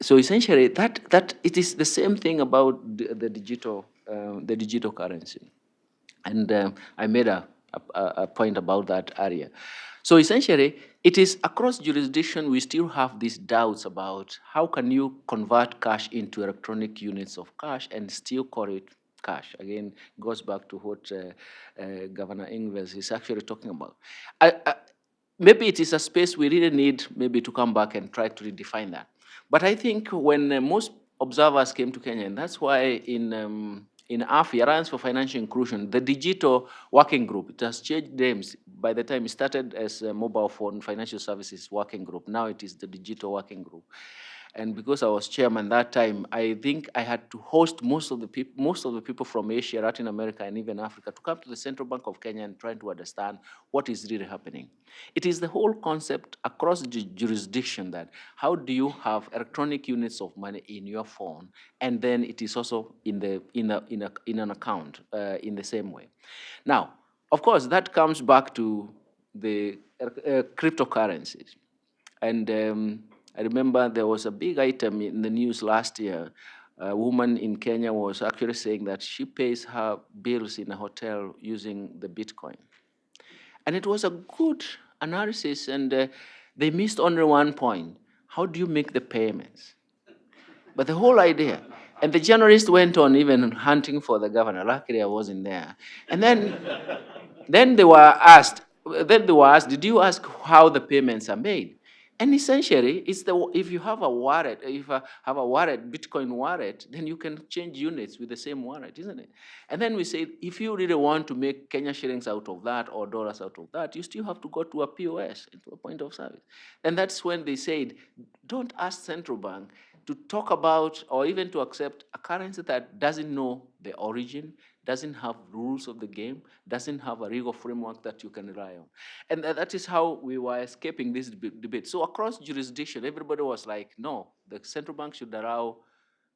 So essentially, that, that it is the same thing about the, the digital, uh, the digital currency. And um, I made a, a, a point about that area. So essentially, it is across jurisdiction, we still have these doubts about how can you convert cash into electronic units of cash and still call it cash. Again, goes back to what uh, uh, Governor Ingves is actually talking about. I, I, maybe it is a space we really need maybe to come back and try to redefine that. But I think when uh, most observers came to Kenya, and that's why in um, in AFI, Alliance for Financial Inclusion, the digital working group, it has changed names. By the time it started as a mobile phone financial services working group, now it is the digital working group. And because I was chairman that time, I think I had to host most of the people, most of the people from Asia, Latin America, and even Africa to come to the Central Bank of Kenya and try to understand what is really happening. It is the whole concept across the jurisdiction that how do you have electronic units of money in your phone, and then it is also in the in a in a in an account uh, in the same way. Now, of course, that comes back to the uh, cryptocurrencies, and. Um, I remember there was a big item in the news last year. A woman in Kenya was actually saying that she pays her bills in a hotel using the Bitcoin. And it was a good analysis, and uh, they missed only one point. How do you make the payments? But the whole idea, and the journalist went on even hunting for the governor. Luckily, I wasn't there. And then, then they were asked, then they were asked, did you ask how the payments are made? And essentially, it's the, if you have a wallet, if you have a wallet, Bitcoin wallet, then you can change units with the same wallet, isn't it? And then we say, if you really want to make Kenya shillings out of that or dollars out of that, you still have to go to a POS, into a point of service. And that's when they said, don't ask central bank to talk about or even to accept a currency that doesn't know the origin, doesn't have rules of the game, doesn't have a legal framework that you can rely on. And that is how we were escaping this debate. So across jurisdiction, everybody was like, no, the central bank should allow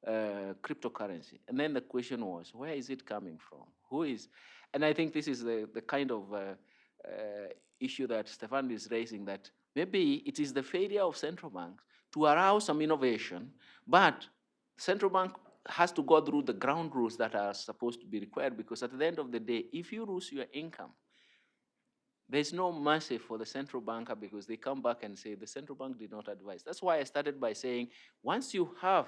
uh, cryptocurrency. And then the question was, where is it coming from? Who is? And I think this is the, the kind of uh, uh, issue that Stefan is raising, that maybe it is the failure of central banks to allow some innovation, but central bank has to go through the ground rules that are supposed to be required because at the end of the day, if you lose your income, there's no mercy for the central banker because they come back and say the central bank did not advise. That's why I started by saying once you have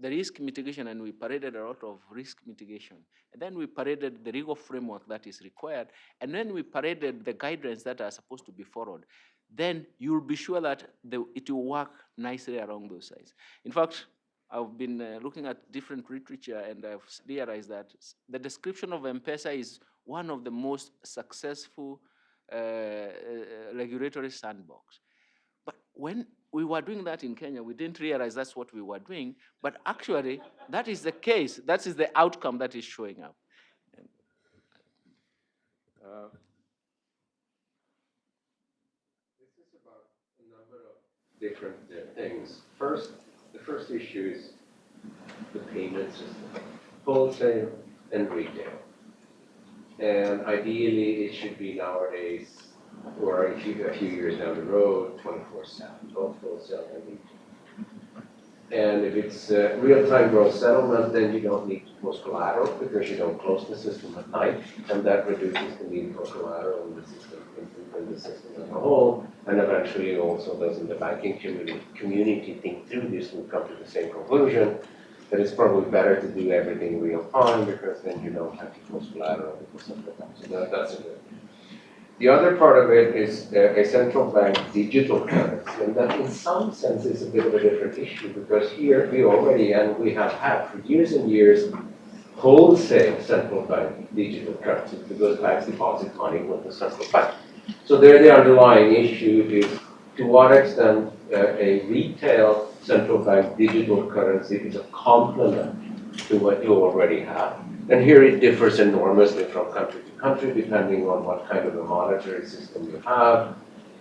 the risk mitigation and we paraded a lot of risk mitigation, and then we paraded the legal framework that is required, and then we paraded the guidelines that are supposed to be followed, then you'll be sure that the, it will work nicely along those sides. In fact, I've been uh, looking at different literature and I've realized that the description of M-Pesa is one of the most successful uh, uh, regulatory sandbox. But when we were doing that in Kenya, we didn't realize that's what we were doing, but actually that is the case, that is the outcome that is showing up. Uh, this is about a number of different uh, things. First, first issue is the payment system, wholesale and retail. And ideally, it should be nowadays, or a few, a few years down the road, 24/7, both wholesale and retail. And if it's uh, real-time gross settlement, then you don't need post collateral because you don't close the system at night, and that reduces the need for collateral in the system, in, the system as a whole. And eventually, also those in the banking community, community think through this and come to the same conclusion that it's probably better to do everything real time because then you don't have to post collateral because of that. So that, that's a good. The other part of it is a central bank digital currency, and that in some sense is a bit of a different issue because here we already, and we have had for years and years, wholesale central bank digital currency because banks deposit money with the central bank. So there the underlying issue is to what extent uh, a retail central bank digital currency is a complement to what you already have. And here it differs enormously from country to country, depending on what kind of a monetary system you have,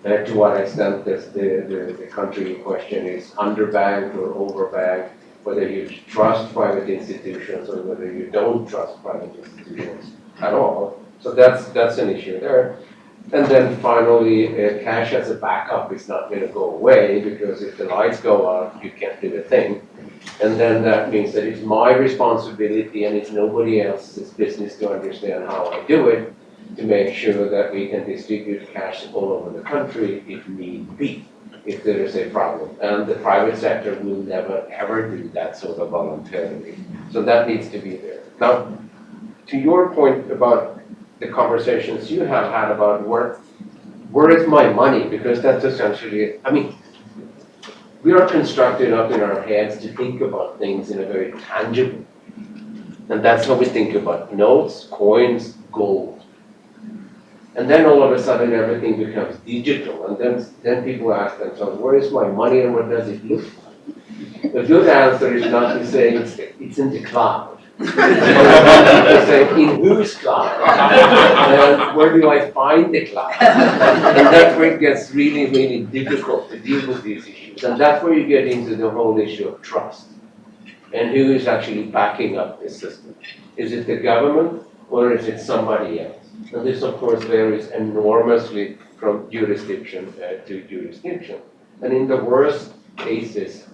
and to what extent this, the, the, the country in question is underbanked or overbanked, whether you trust private institutions or whether you don't trust private institutions at all. So that's, that's an issue there. And then finally, uh, cash as a backup is not going to go away because if the lights go out, you can't do a thing. And then that means that it's my responsibility and it's nobody else's business to understand how I do it, to make sure that we can distribute cash all over the country if need be, if there is a problem. And the private sector will never, ever do that sort of voluntarily. So that needs to be there. Now, to your point about the conversations you have had about where, where is my money? Because that's essentially, I mean, we are constructed up in our heads to think about things in a very tangible. And that's how we think about notes, coins, gold. And then all of a sudden, everything becomes digital, and then, then people ask themselves, where is my money and what does it look like? The good answer is not to say it's, it's in the cloud. Say, in whose cloud? And where do I find the cloud? And that's where it gets really, really difficult to deal with these issues. And that's where you get into the whole issue of trust. And who is actually backing up this system? Is it the government or is it somebody else? And this, of course, varies enormously from jurisdiction uh, to jurisdiction. And in the worst cases,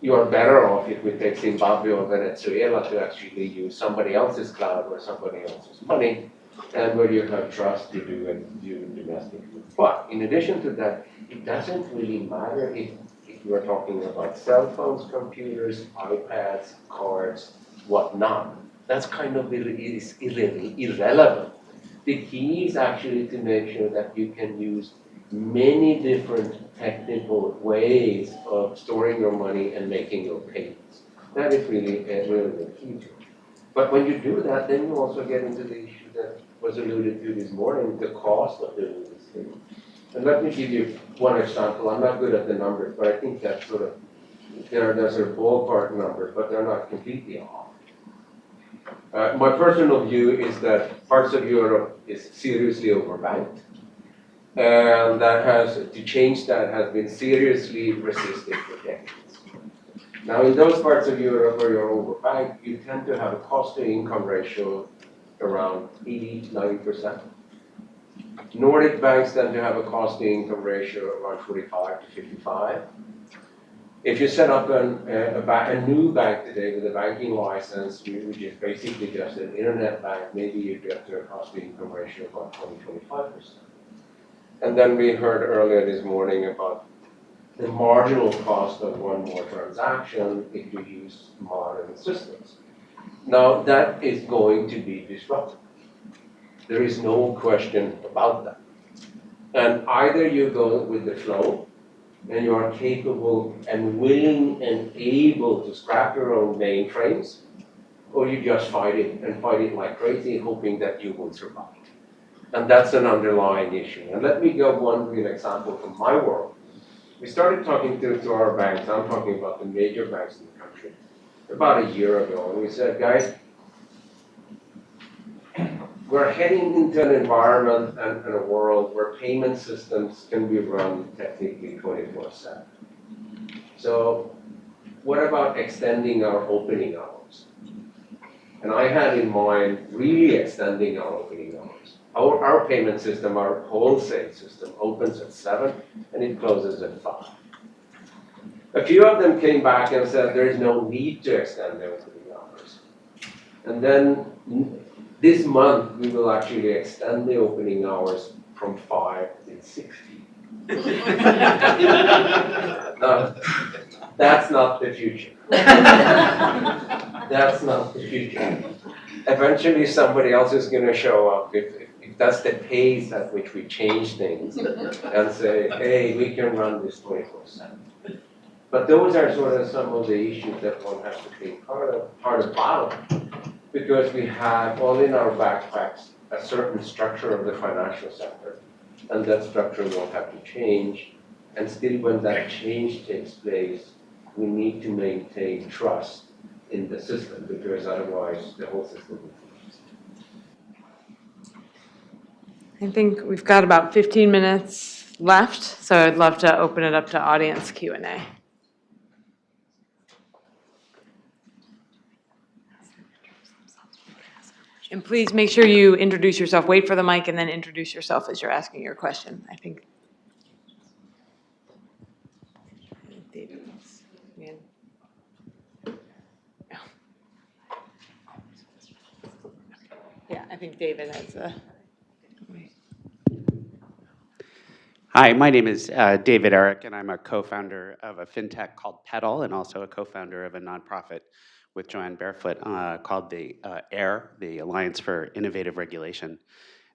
you are better off if we take Zimbabwe or Venezuela to actually use somebody else's cloud or somebody else's money, and where you have trust to do it do domestically. But in addition to that, it doesn't really matter if, if you are talking about cell phones, computers, iPads, cards, whatnot. That's kind of irre- is irre- irrelevant. The key is actually to make sure that you can use many different technical ways of storing your money and making your payments. That is really, uh, really the key to it. But when you do that, then you also get into the issue that was alluded to this morning, the cost of doing this thing. And let me give you one example. I'm not good at the numbers, but I think that's sort of, they're, they're sort of ballpark numbers, but they're not completely off. Uh, my personal view is that parts of Europe is seriously overbanked. And that has, to change that has been seriously resisted for decades. Now, in those parts of Europe where you're overbanked, you tend to have a cost to income ratio around 80, to 90%. Nordic banks tend to have a cost to income ratio around 45 to 55. If you set up an, a, a, a new bank today with a banking license, whi- which is basically just an internet bank, maybe you get to a cost to income ratio of about 20, 25%. And then we heard earlier this morning about the marginal cost of one more transaction if you use modern systems. Now, that is going to be disrupted. There is no question about that. And either you go with the flow, and you are capable and willing and able to scrap your own mainframes, or you just fight it and fight it like crazy, hoping that you will survive. And that's an underlying issue. And let me give one real example from my world. We started talking to, to our banks, I'm talking about the major banks in the country, about a year ago, and we said, guys, we're heading into an environment and, and a world where payment systems can be run technically twenty-four seven. So what about extending our opening hours? And I had in mind really extending our opening hours. Our, our payment system, our wholesale system opens at seven and it closes at five. A few of them came back and said there is no need to extend the opening hours. And then this month, we will actually extend the opening hours from five to sixty. *laughs* Now, that's not the future. *laughs* That's not the future. Eventually, somebody else is gonna show up if, if that's the pace at which we change things *laughs* and say, hey, we can run this twenty-four seven. But those are sort of some of the issues that one has to think hard of, hard about. Because we have all in our backpacks a certain structure of the financial sector. And that structure will have to change. And still, when that change takes place, we need to maintain trust in the system because otherwise the whole system will I think we've got about 15 minutes left, so I'd love to open it up to audience Q&A. And please make sure you introduce yourself. Wait for the mic and then introduce yourself as you're asking your question. I think. Yeah, I think David has a. Hi, my name is uh, David Eric, and I'm a co-founder of a fintech called Pedal, and also a co-founder of a nonprofit with Jo Ann Barefoot uh, called the uh, AIR, the Alliance for Innovative Regulation.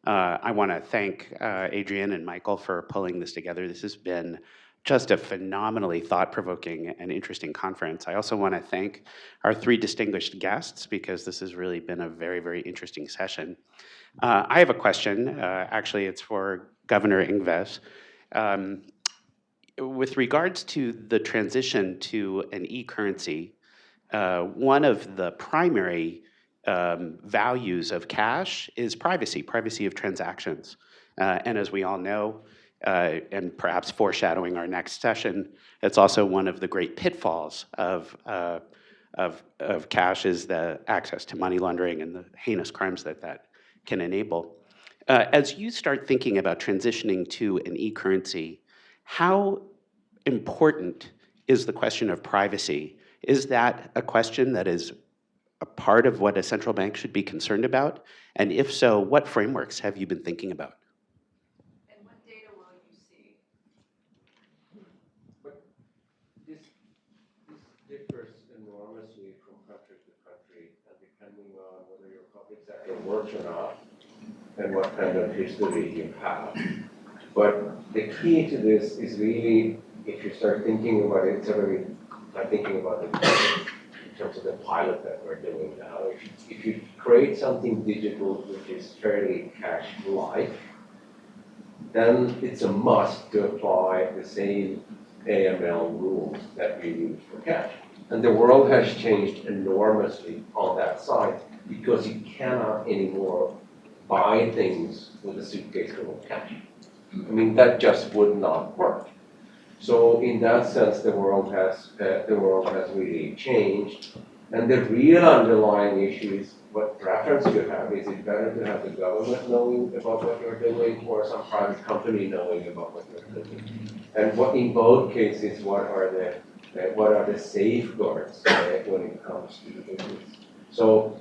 Uh, I want to thank uh, Adrian and Michael for pulling this together. This has been just a phenomenally thought-provoking and interesting conference. I also want to thank our three distinguished guests because this has really been a very, very interesting session. Uh, I have a question. Uh, actually, it's for Governor Ingves. Um, with regards to the transition to an e-currency, uh, one of the primary um, values of cash is privacy, privacy of transactions. Uh, and as we all know, uh, and perhaps foreshadowing our next session, it's also one of the great pitfalls of, uh, of, of cash is the access to money laundering and the heinous crimes that that can enable. Uh, as you start thinking about transitioning to an e-currency, how important is the question of privacy? Is that a question that is a part of what a central bank should be concerned about? And if so, what frameworks have you been thinking about? And what data will you see? This, this differs enormously from country to country, and depending on whether your public sector works or not, and what kind of history you have. But the key to this is really, if you start thinking about it, already, I'm thinking about it in terms of the pilot that we're doing now. If you, if you create something digital which is fairly cash-like, then it's a must to apply the same AML rules that we use for cash. And the world has changed enormously on that side because you cannot anymore buy things with a suitcase full of cash. I mean, that just would not work. So in that sense, the world has, uh, the world has really changed. And the real underlying issue is what preference you have. Is it better to have the government knowing about what you're doing or some private company knowing about what you're doing? And what, in both cases, what are the, uh, what are the safeguards uh, when it comes to the business? So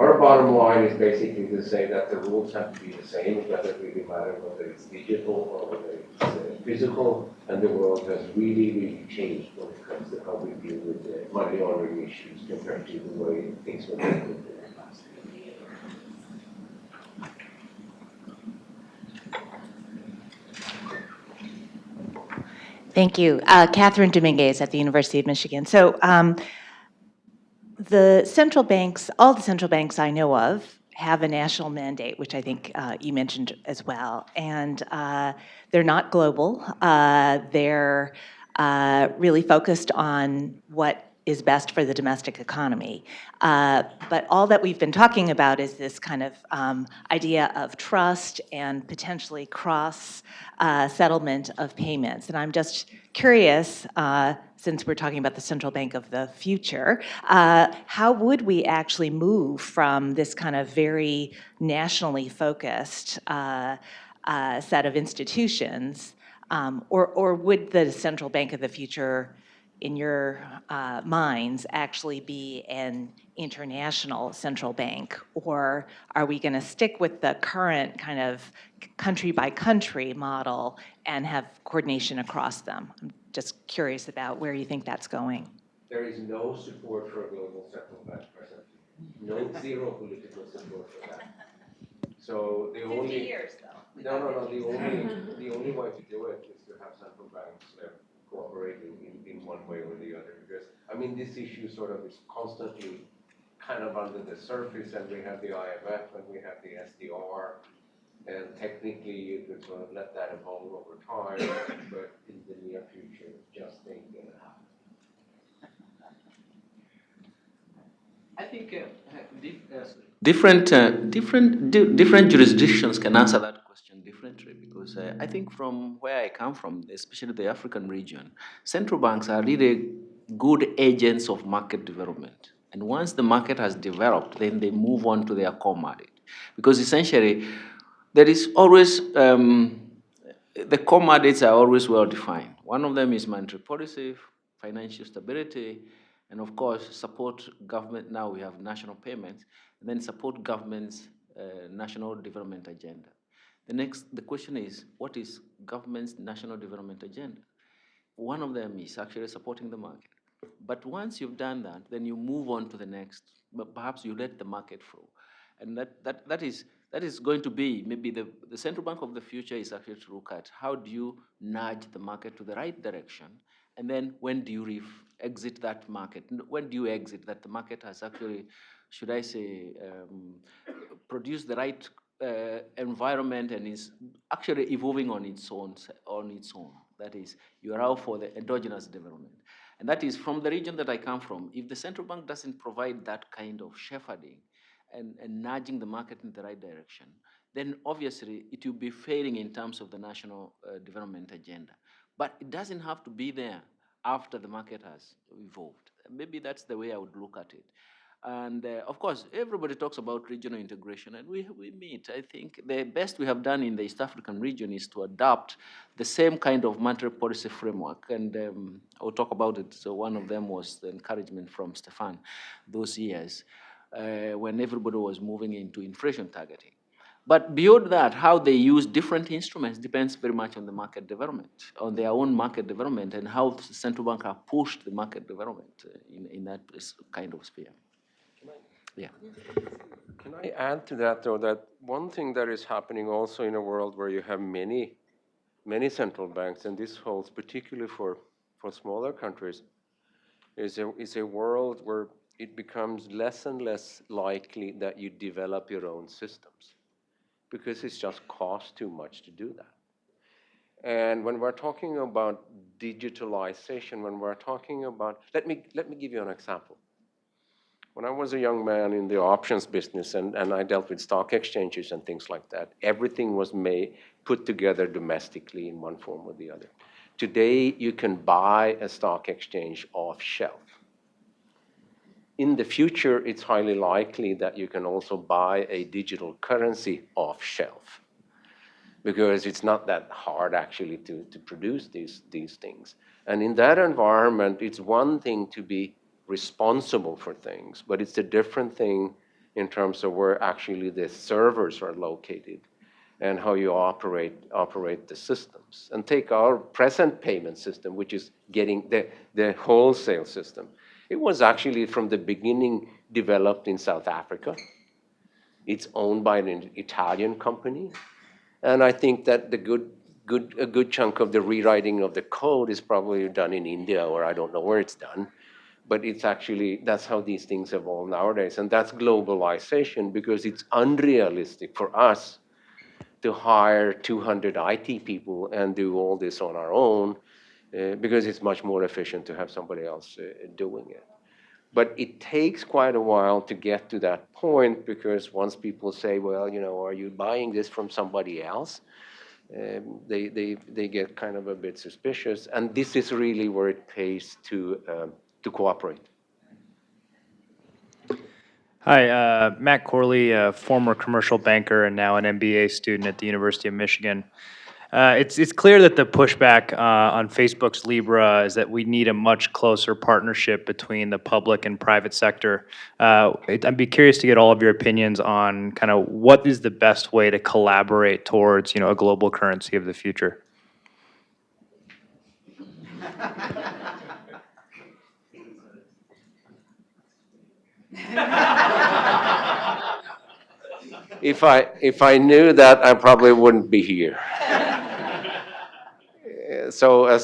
our bottom line is basically to say that the rules have to be the same. It doesn't really matter whether it's digital or whether it's uh, physical. And the world has really, really changed when it comes to how we deal with the money laundering issues compared to the way things were done in the past. Thank you. Uh, Kathryn Dominguez at the University of Michigan. So um, the central banks, all the central banks I know of, have a national mandate, which I think uh, you mentioned as well. And uh, they're not global. Uh, they're uh, really focused on what is best for the domestic economy. Uh, but all that we've been talking about is this kind of um, idea of trust and potentially cross uh, settlement of payments. And I'm just curious, uh, since we're talking about the central bank of the future, uh, how would we actually move from this kind of very nationally focused uh, uh, set of institutions, um, or, or would the central bank of the future in your uh, minds actually be an international central bank? Or are we going to stick with the current kind of country by country model and have coordination across them? I'm just curious about where you think that's going. There is no support for a global central bank presently. No, zero political support for that. So the only. years, though. No, no, no, the only, the only way to do it is to have central banks uh, cooperating in, in one way or the other. Because, I mean, this issue sort of is constantly kind of under the surface and we have the IMF and we have the SDR. And technically you could sort of let that evolve over time, but in the near future, it just ain't gonna happen. I think uh, dif- uh, different, uh, different, di- different jurisdictions can answer that question differently because uh, I think from where I come from, especially the African region, central banks are really good agents of market development. And once the market has developed, then they move on to their core market. Because essentially, there is always, um, the core mandates are always well defined. One of them is monetary policy, financial stability, and of course, support government. Now we have national payments, and then support governments uh, national development agenda. The next, the question is, what is government's national development agenda? One of them is actually supporting the market. But once you've done that, then you move on to the next, but perhaps you let the market flow. And that, that, that, is, that is going to be, maybe the, the central bank of the future is actually to look at how do you nudge the market to the right direction, and then when do you exit that market? When do you exit that the market has actually, should I say, um, produced the right uh, environment and is actually evolving on its own, on its own. That is, you allow for the endogenous development. And that is from the region that I come from. If the central bank doesn't provide that kind of shepherding and, and nudging the market in the right direction, then obviously it will be failing in terms of the national uh, development agenda. But it doesn't have to be there after the market has evolved. Maybe that's the way I would look at it. And uh, of course, everybody talks about regional integration, and we, we meet. I think the best we have done in the East African region is to adopt the same kind of monetary policy framework. And um, I'll talk about it. So, one of them was the encouragement from Stefan those years uh, when everybody was moving into inflation targeting. But beyond that, how they use different instruments depends very much on the market development, on their own market development, and how the central bank have pushed the market development uh, in, in that kind of sphere. Yeah. Can I add to that, though, that one thing that is happening also in a world where you have many, many central banks, and this holds particularly for, for smaller countries, is a, is a world where it becomes less and less likely that you develop your own systems because it's just cost too much to do that. And when we're talking about digitalization, when we're talking about, let me, let me give you an example. When I was a young man in the options business and, and I dealt with stock exchanges and things like that, everything was made, put together domestically in one form or the other. Today, you can buy a stock exchange off shelf. In the future, it's highly likely that you can also buy a digital currency off shelf because it's not that hard actually to, to produce these, these things. And in that environment, it's one thing to be responsible for things, but it's a different thing in terms of where actually the servers are located and how you operate, operate the systems. And take our present payment system, which is getting the, the wholesale system. It was actually from the beginning developed in South Africa. It's owned by an Italian company. And I think that the good, good, a good chunk of the rewriting of the code is probably done in India, or I don't know where it's done. But it's actually, that's how these things evolve nowadays. And that's globalization because it's unrealistic for us to hire 200 IT people and do all this on our own uh, because it's much more efficient to have somebody else uh, doing it. But it takes quite a while to get to that point because once people say, well, you know, are you buying this from somebody else? Um, they, they, they get kind of a bit suspicious. And this is really where it pays to, um, to cooperate. Hi, uh, Matt Corley, a former commercial banker and now an MBA student at the University of Michigan. Uh, it's it's clear that the pushback uh, on Facebook's Libra is that we need a much closer partnership between the public and private sector. Uh, it- I'd be curious to get all of your opinions on kind of what is the best way to collaborate towards you know a global currency of the future. *laughs* If I, if I knew that, I probably wouldn't be here. Uh, So a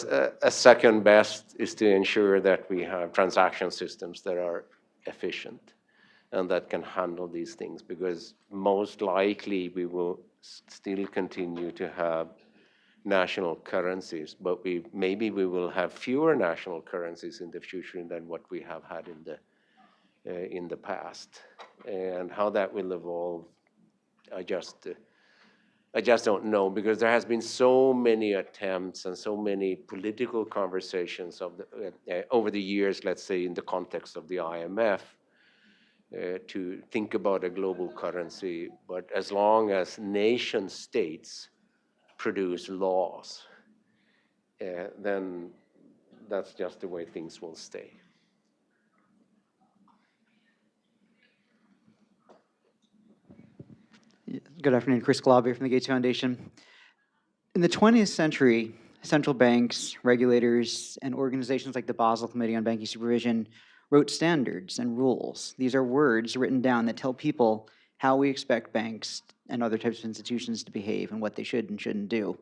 a second best is to ensure that we have transaction systems that are efficient and that can handle these things, because most likely we will still continue to have national currencies, but we, maybe we will have fewer national currencies in the future than what we have had in the, uh, in the past. And how that will evolve, I just, uh, I just don't know because there has been so many attempts and so many political conversations of the, uh, uh, over the years, let's say in the context of the IMF, uh, to think about a global currency. But as long as nation states produce laws, uh, then that's just the way things will stay. Good afternoon, Chris Calabia from the Gates Foundation. In the 20th century, central banks, regulators, and organizations like the Basel Committee on Banking Supervision wrote standards and rules. These are words written down that tell people how we expect banks and other types of institutions to behave and what they should and shouldn't do.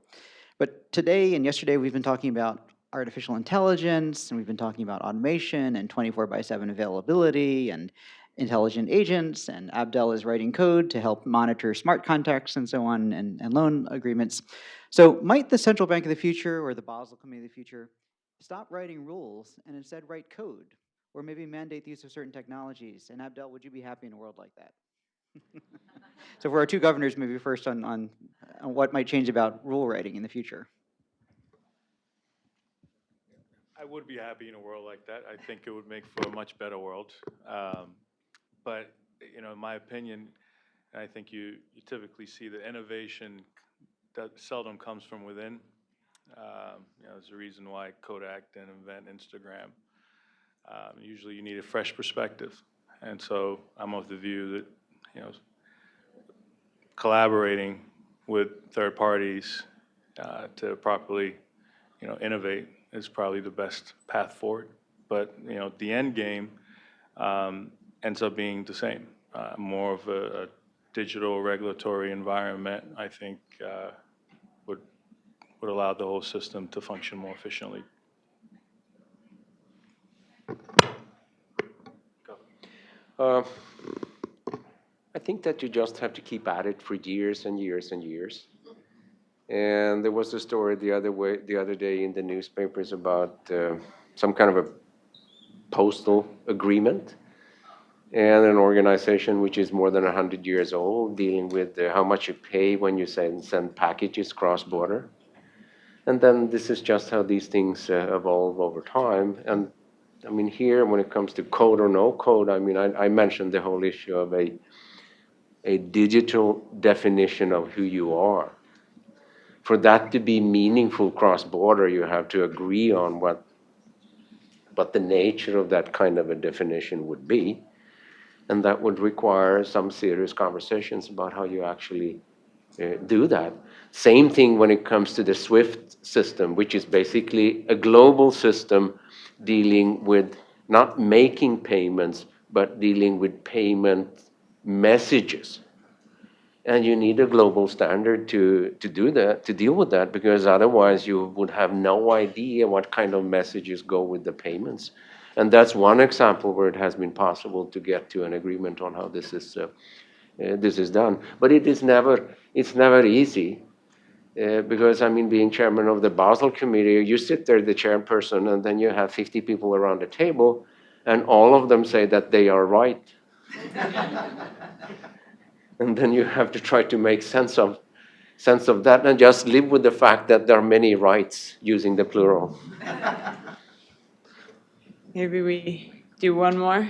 But today and yesterday, we've been talking about artificial intelligence, and we've been talking about automation and 24 by 7 availability and intelligent agents, and Abdel is writing code to help monitor smart contracts and so on, and, and loan agreements. So might the central bank of the future or the Basel Committee of the future stop writing rules and instead write code? Or maybe mandate the use of certain technologies? And Abdel, would you be happy in a world like that? *laughs* so for our two governors, maybe first on, on, on what might change about rule writing in the future. I would be happy in a world like that. I think it would make for a much better world. Um, but, you know, in my opinion, and I think you, you typically see that innovation that seldom comes from within. Um, you know, there's a reason why Kodak didn't invent Instagram. Um, usually you need a fresh perspective. And so I'm of the view that, you know, collaborating with third parties uh, to properly, you know, innovate is probably the best path forward. But, you know, the end game um, ends up being the same. Uh, more of a, a, digital regulatory environment, I think, uh, would, would allow the whole system to function more efficiently. Uh, I think that you just have to keep at it for years and years and years. And there was a story the other way, the other day in the newspapers about uh, some kind of a postal agreement and an organization which is more than 100 years old dealing with how much you pay when you send, send packages cross-border. And then this is just how these things uh, evolve over time. And I mean, here, when it comes to code or no code, I mean, I, I mentioned the whole issue of a, a digital definition of who you are. For that to be meaningful cross-border, you have to agree on what, what the nature of that kind of a definition would be. And that would require some serious conversations about how you actually uh, do that. Same thing when it comes to the SWIFT system, which is basically a global system dealing with not making payments, but dealing with payment messages. And you need a global standard to, to do that, to deal with that, because otherwise you would have no idea what kind of messages go with the payments. And that's one example where it has been possible to get to an agreement on how this is, uh, uh, this is done. But it is never, it's never easy. Uh, because I mean, being chairman of the Basel Committee, you sit there, the chairperson, and then you have 50 people around the table, and all of them say that they are right. *laughs* and then you have to try to make sense of sense of that and just live with the fact that there are many rights using the plural. *laughs* Maybe we do one more.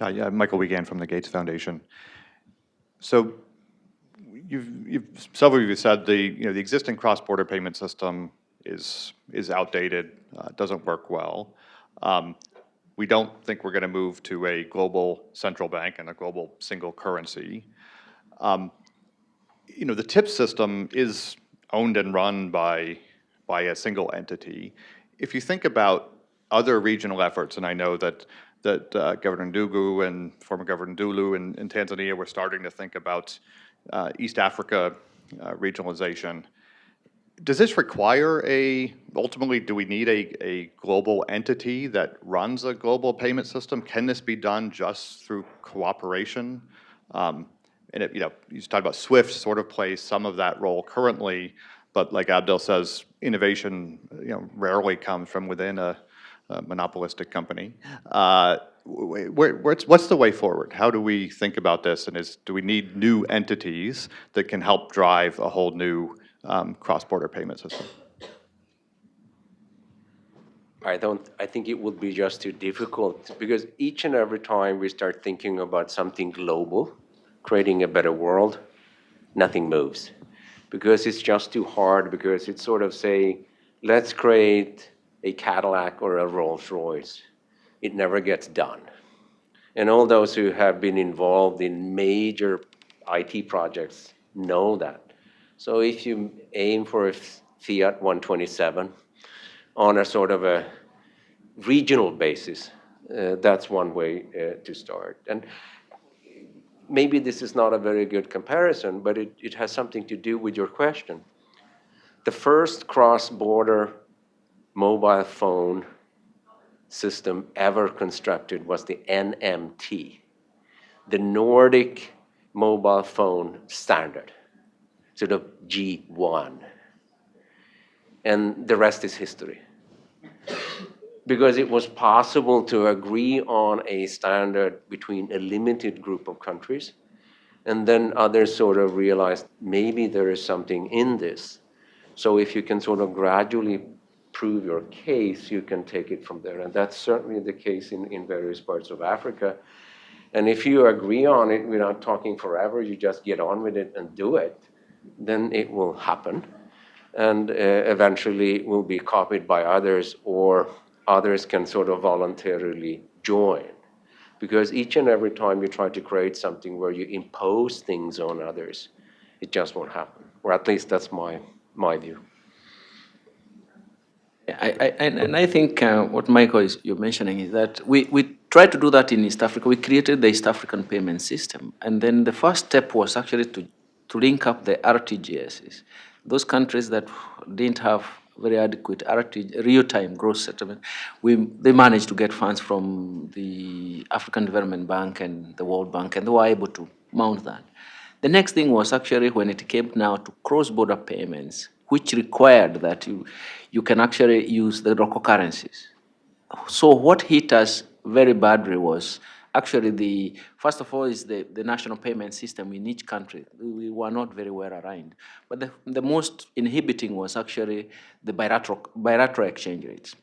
Uh, yeah, Michael Wiegand from the Gates Foundation. So you've, you've, several of you said the, you know, the existing cross-border payment system is, is outdated, uh, doesn't work well. Um, we don't think we're going to move to a global central bank and a global single currency. Um, you know, the TIP system is owned and run by, by a single entity. If you think about other regional efforts, and I know that that uh, Governor Ndungu and former Governor Ndulu in, in Tanzania were starting to think about uh, East Africa uh, regionalization. Does this require a, ultimately, do we need a, a global entity that runs a global payment system? Can this be done just through cooperation? Um, and it, you know, you talked about SWIFT sort of plays some of that role currently, but like Abdel says, innovation, you know, rarely comes from within a, a monopolistic company. Uh, where, what's, what's the way forward? How do we think about this? And is, do we need new entities that can help drive a whole new um, cross-border payment system? I don't, I think it would be just too difficult because each and every time we start thinking about something global, creating a better world, nothing moves. Because it's just too hard, because it's sort of saying, let's create a Cadillac or a Rolls Royce. it never gets done. And all those who have been involved in major IT projects know that. So if you aim for a Fiat 127 on a sort of a regional basis, uh, that's one way uh, to start. And maybe this is not a very good comparison, but it, it has something to do with your question. The first cross-border mobile phone system ever constructed was the NMT, the Nordic mobile phone standard, sort of G1. And the rest is history. Because it was possible to agree on a standard between a limited group of countries, and then others sort of realized maybe there is something in this. So if you can sort of gradually prove your case, you can take it from there. And that's certainly the case in, in various parts of Africa. And if you agree on it without talking forever, you just get on with it and do it, then it will happen. And uh, eventually it will be copied by others, or others can sort of voluntarily join. Because each and every time you try to create something where you impose things on others, it just won't happen. Or at least that's my, my view. I, I, and I think uh, what Michael is you're mentioning is that we, we tried to do that in East Africa. We created the East African payment system. And then the first step was actually to, to link up the RTGSs. Those countries that didn't have very adequate real-time gross settlement, we, they managed to get funds from the African Development Bank and the World Bank, and they were able to mount that. The next thing was actually when it came now to cross-border payments, which required that you, you can actually use the local currencies. So what hit us very badly was actually the, first of all, is the, the national payment system in each country. We were not very well aligned. But the, the most inhibiting was actually the bilateral, bilateral exchange rates.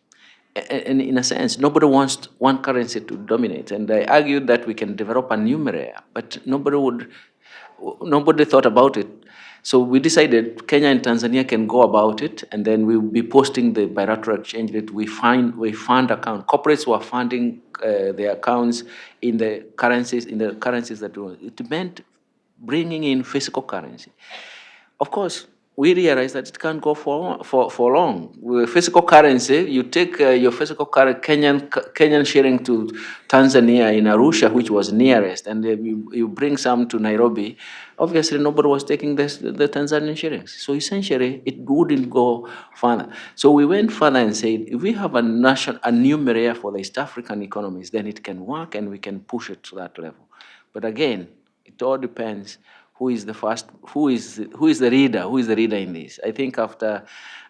And in a sense, nobody wants one currency to dominate. And I argued that we can develop a numeraire, but nobody would, nobody thought about it. So we decided Kenya and Tanzania can go about it, and then we'll be posting the bilateral exchange rate. We find we fund account. Corporates were funding uh, their accounts in the currencies in the currencies that we, it meant bringing in physical currency. Of course, we realized that it can't go for, for, for long. With physical currency, you take uh, your physical currency, Kenyan, Kenyan shilling to Tanzania in Arusha, which was nearest, and then you, you bring some to Nairobi. Obviously, nobody was taking this, the Tanzanian shillings. So essentially, it wouldn't go further. So we went further and said, if we have a, national, a numeraire for the East African economies, then it can work and we can push it to that level. But again, it all depends who is the first, who is, who is the reader, who is the reader in this. I think after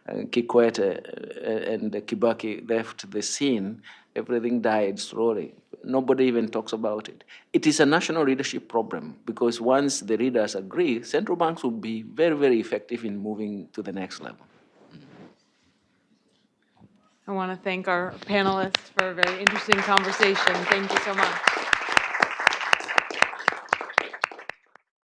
uh, Kikwete uh, and Kibaki left the scene, everything died slowly. Nobody even talks about it. It is a national leadership problem because once the leaders agree, central banks will be very, very effective in moving to the next level. I want to thank our panelists for a very interesting conversation. Thank you so much.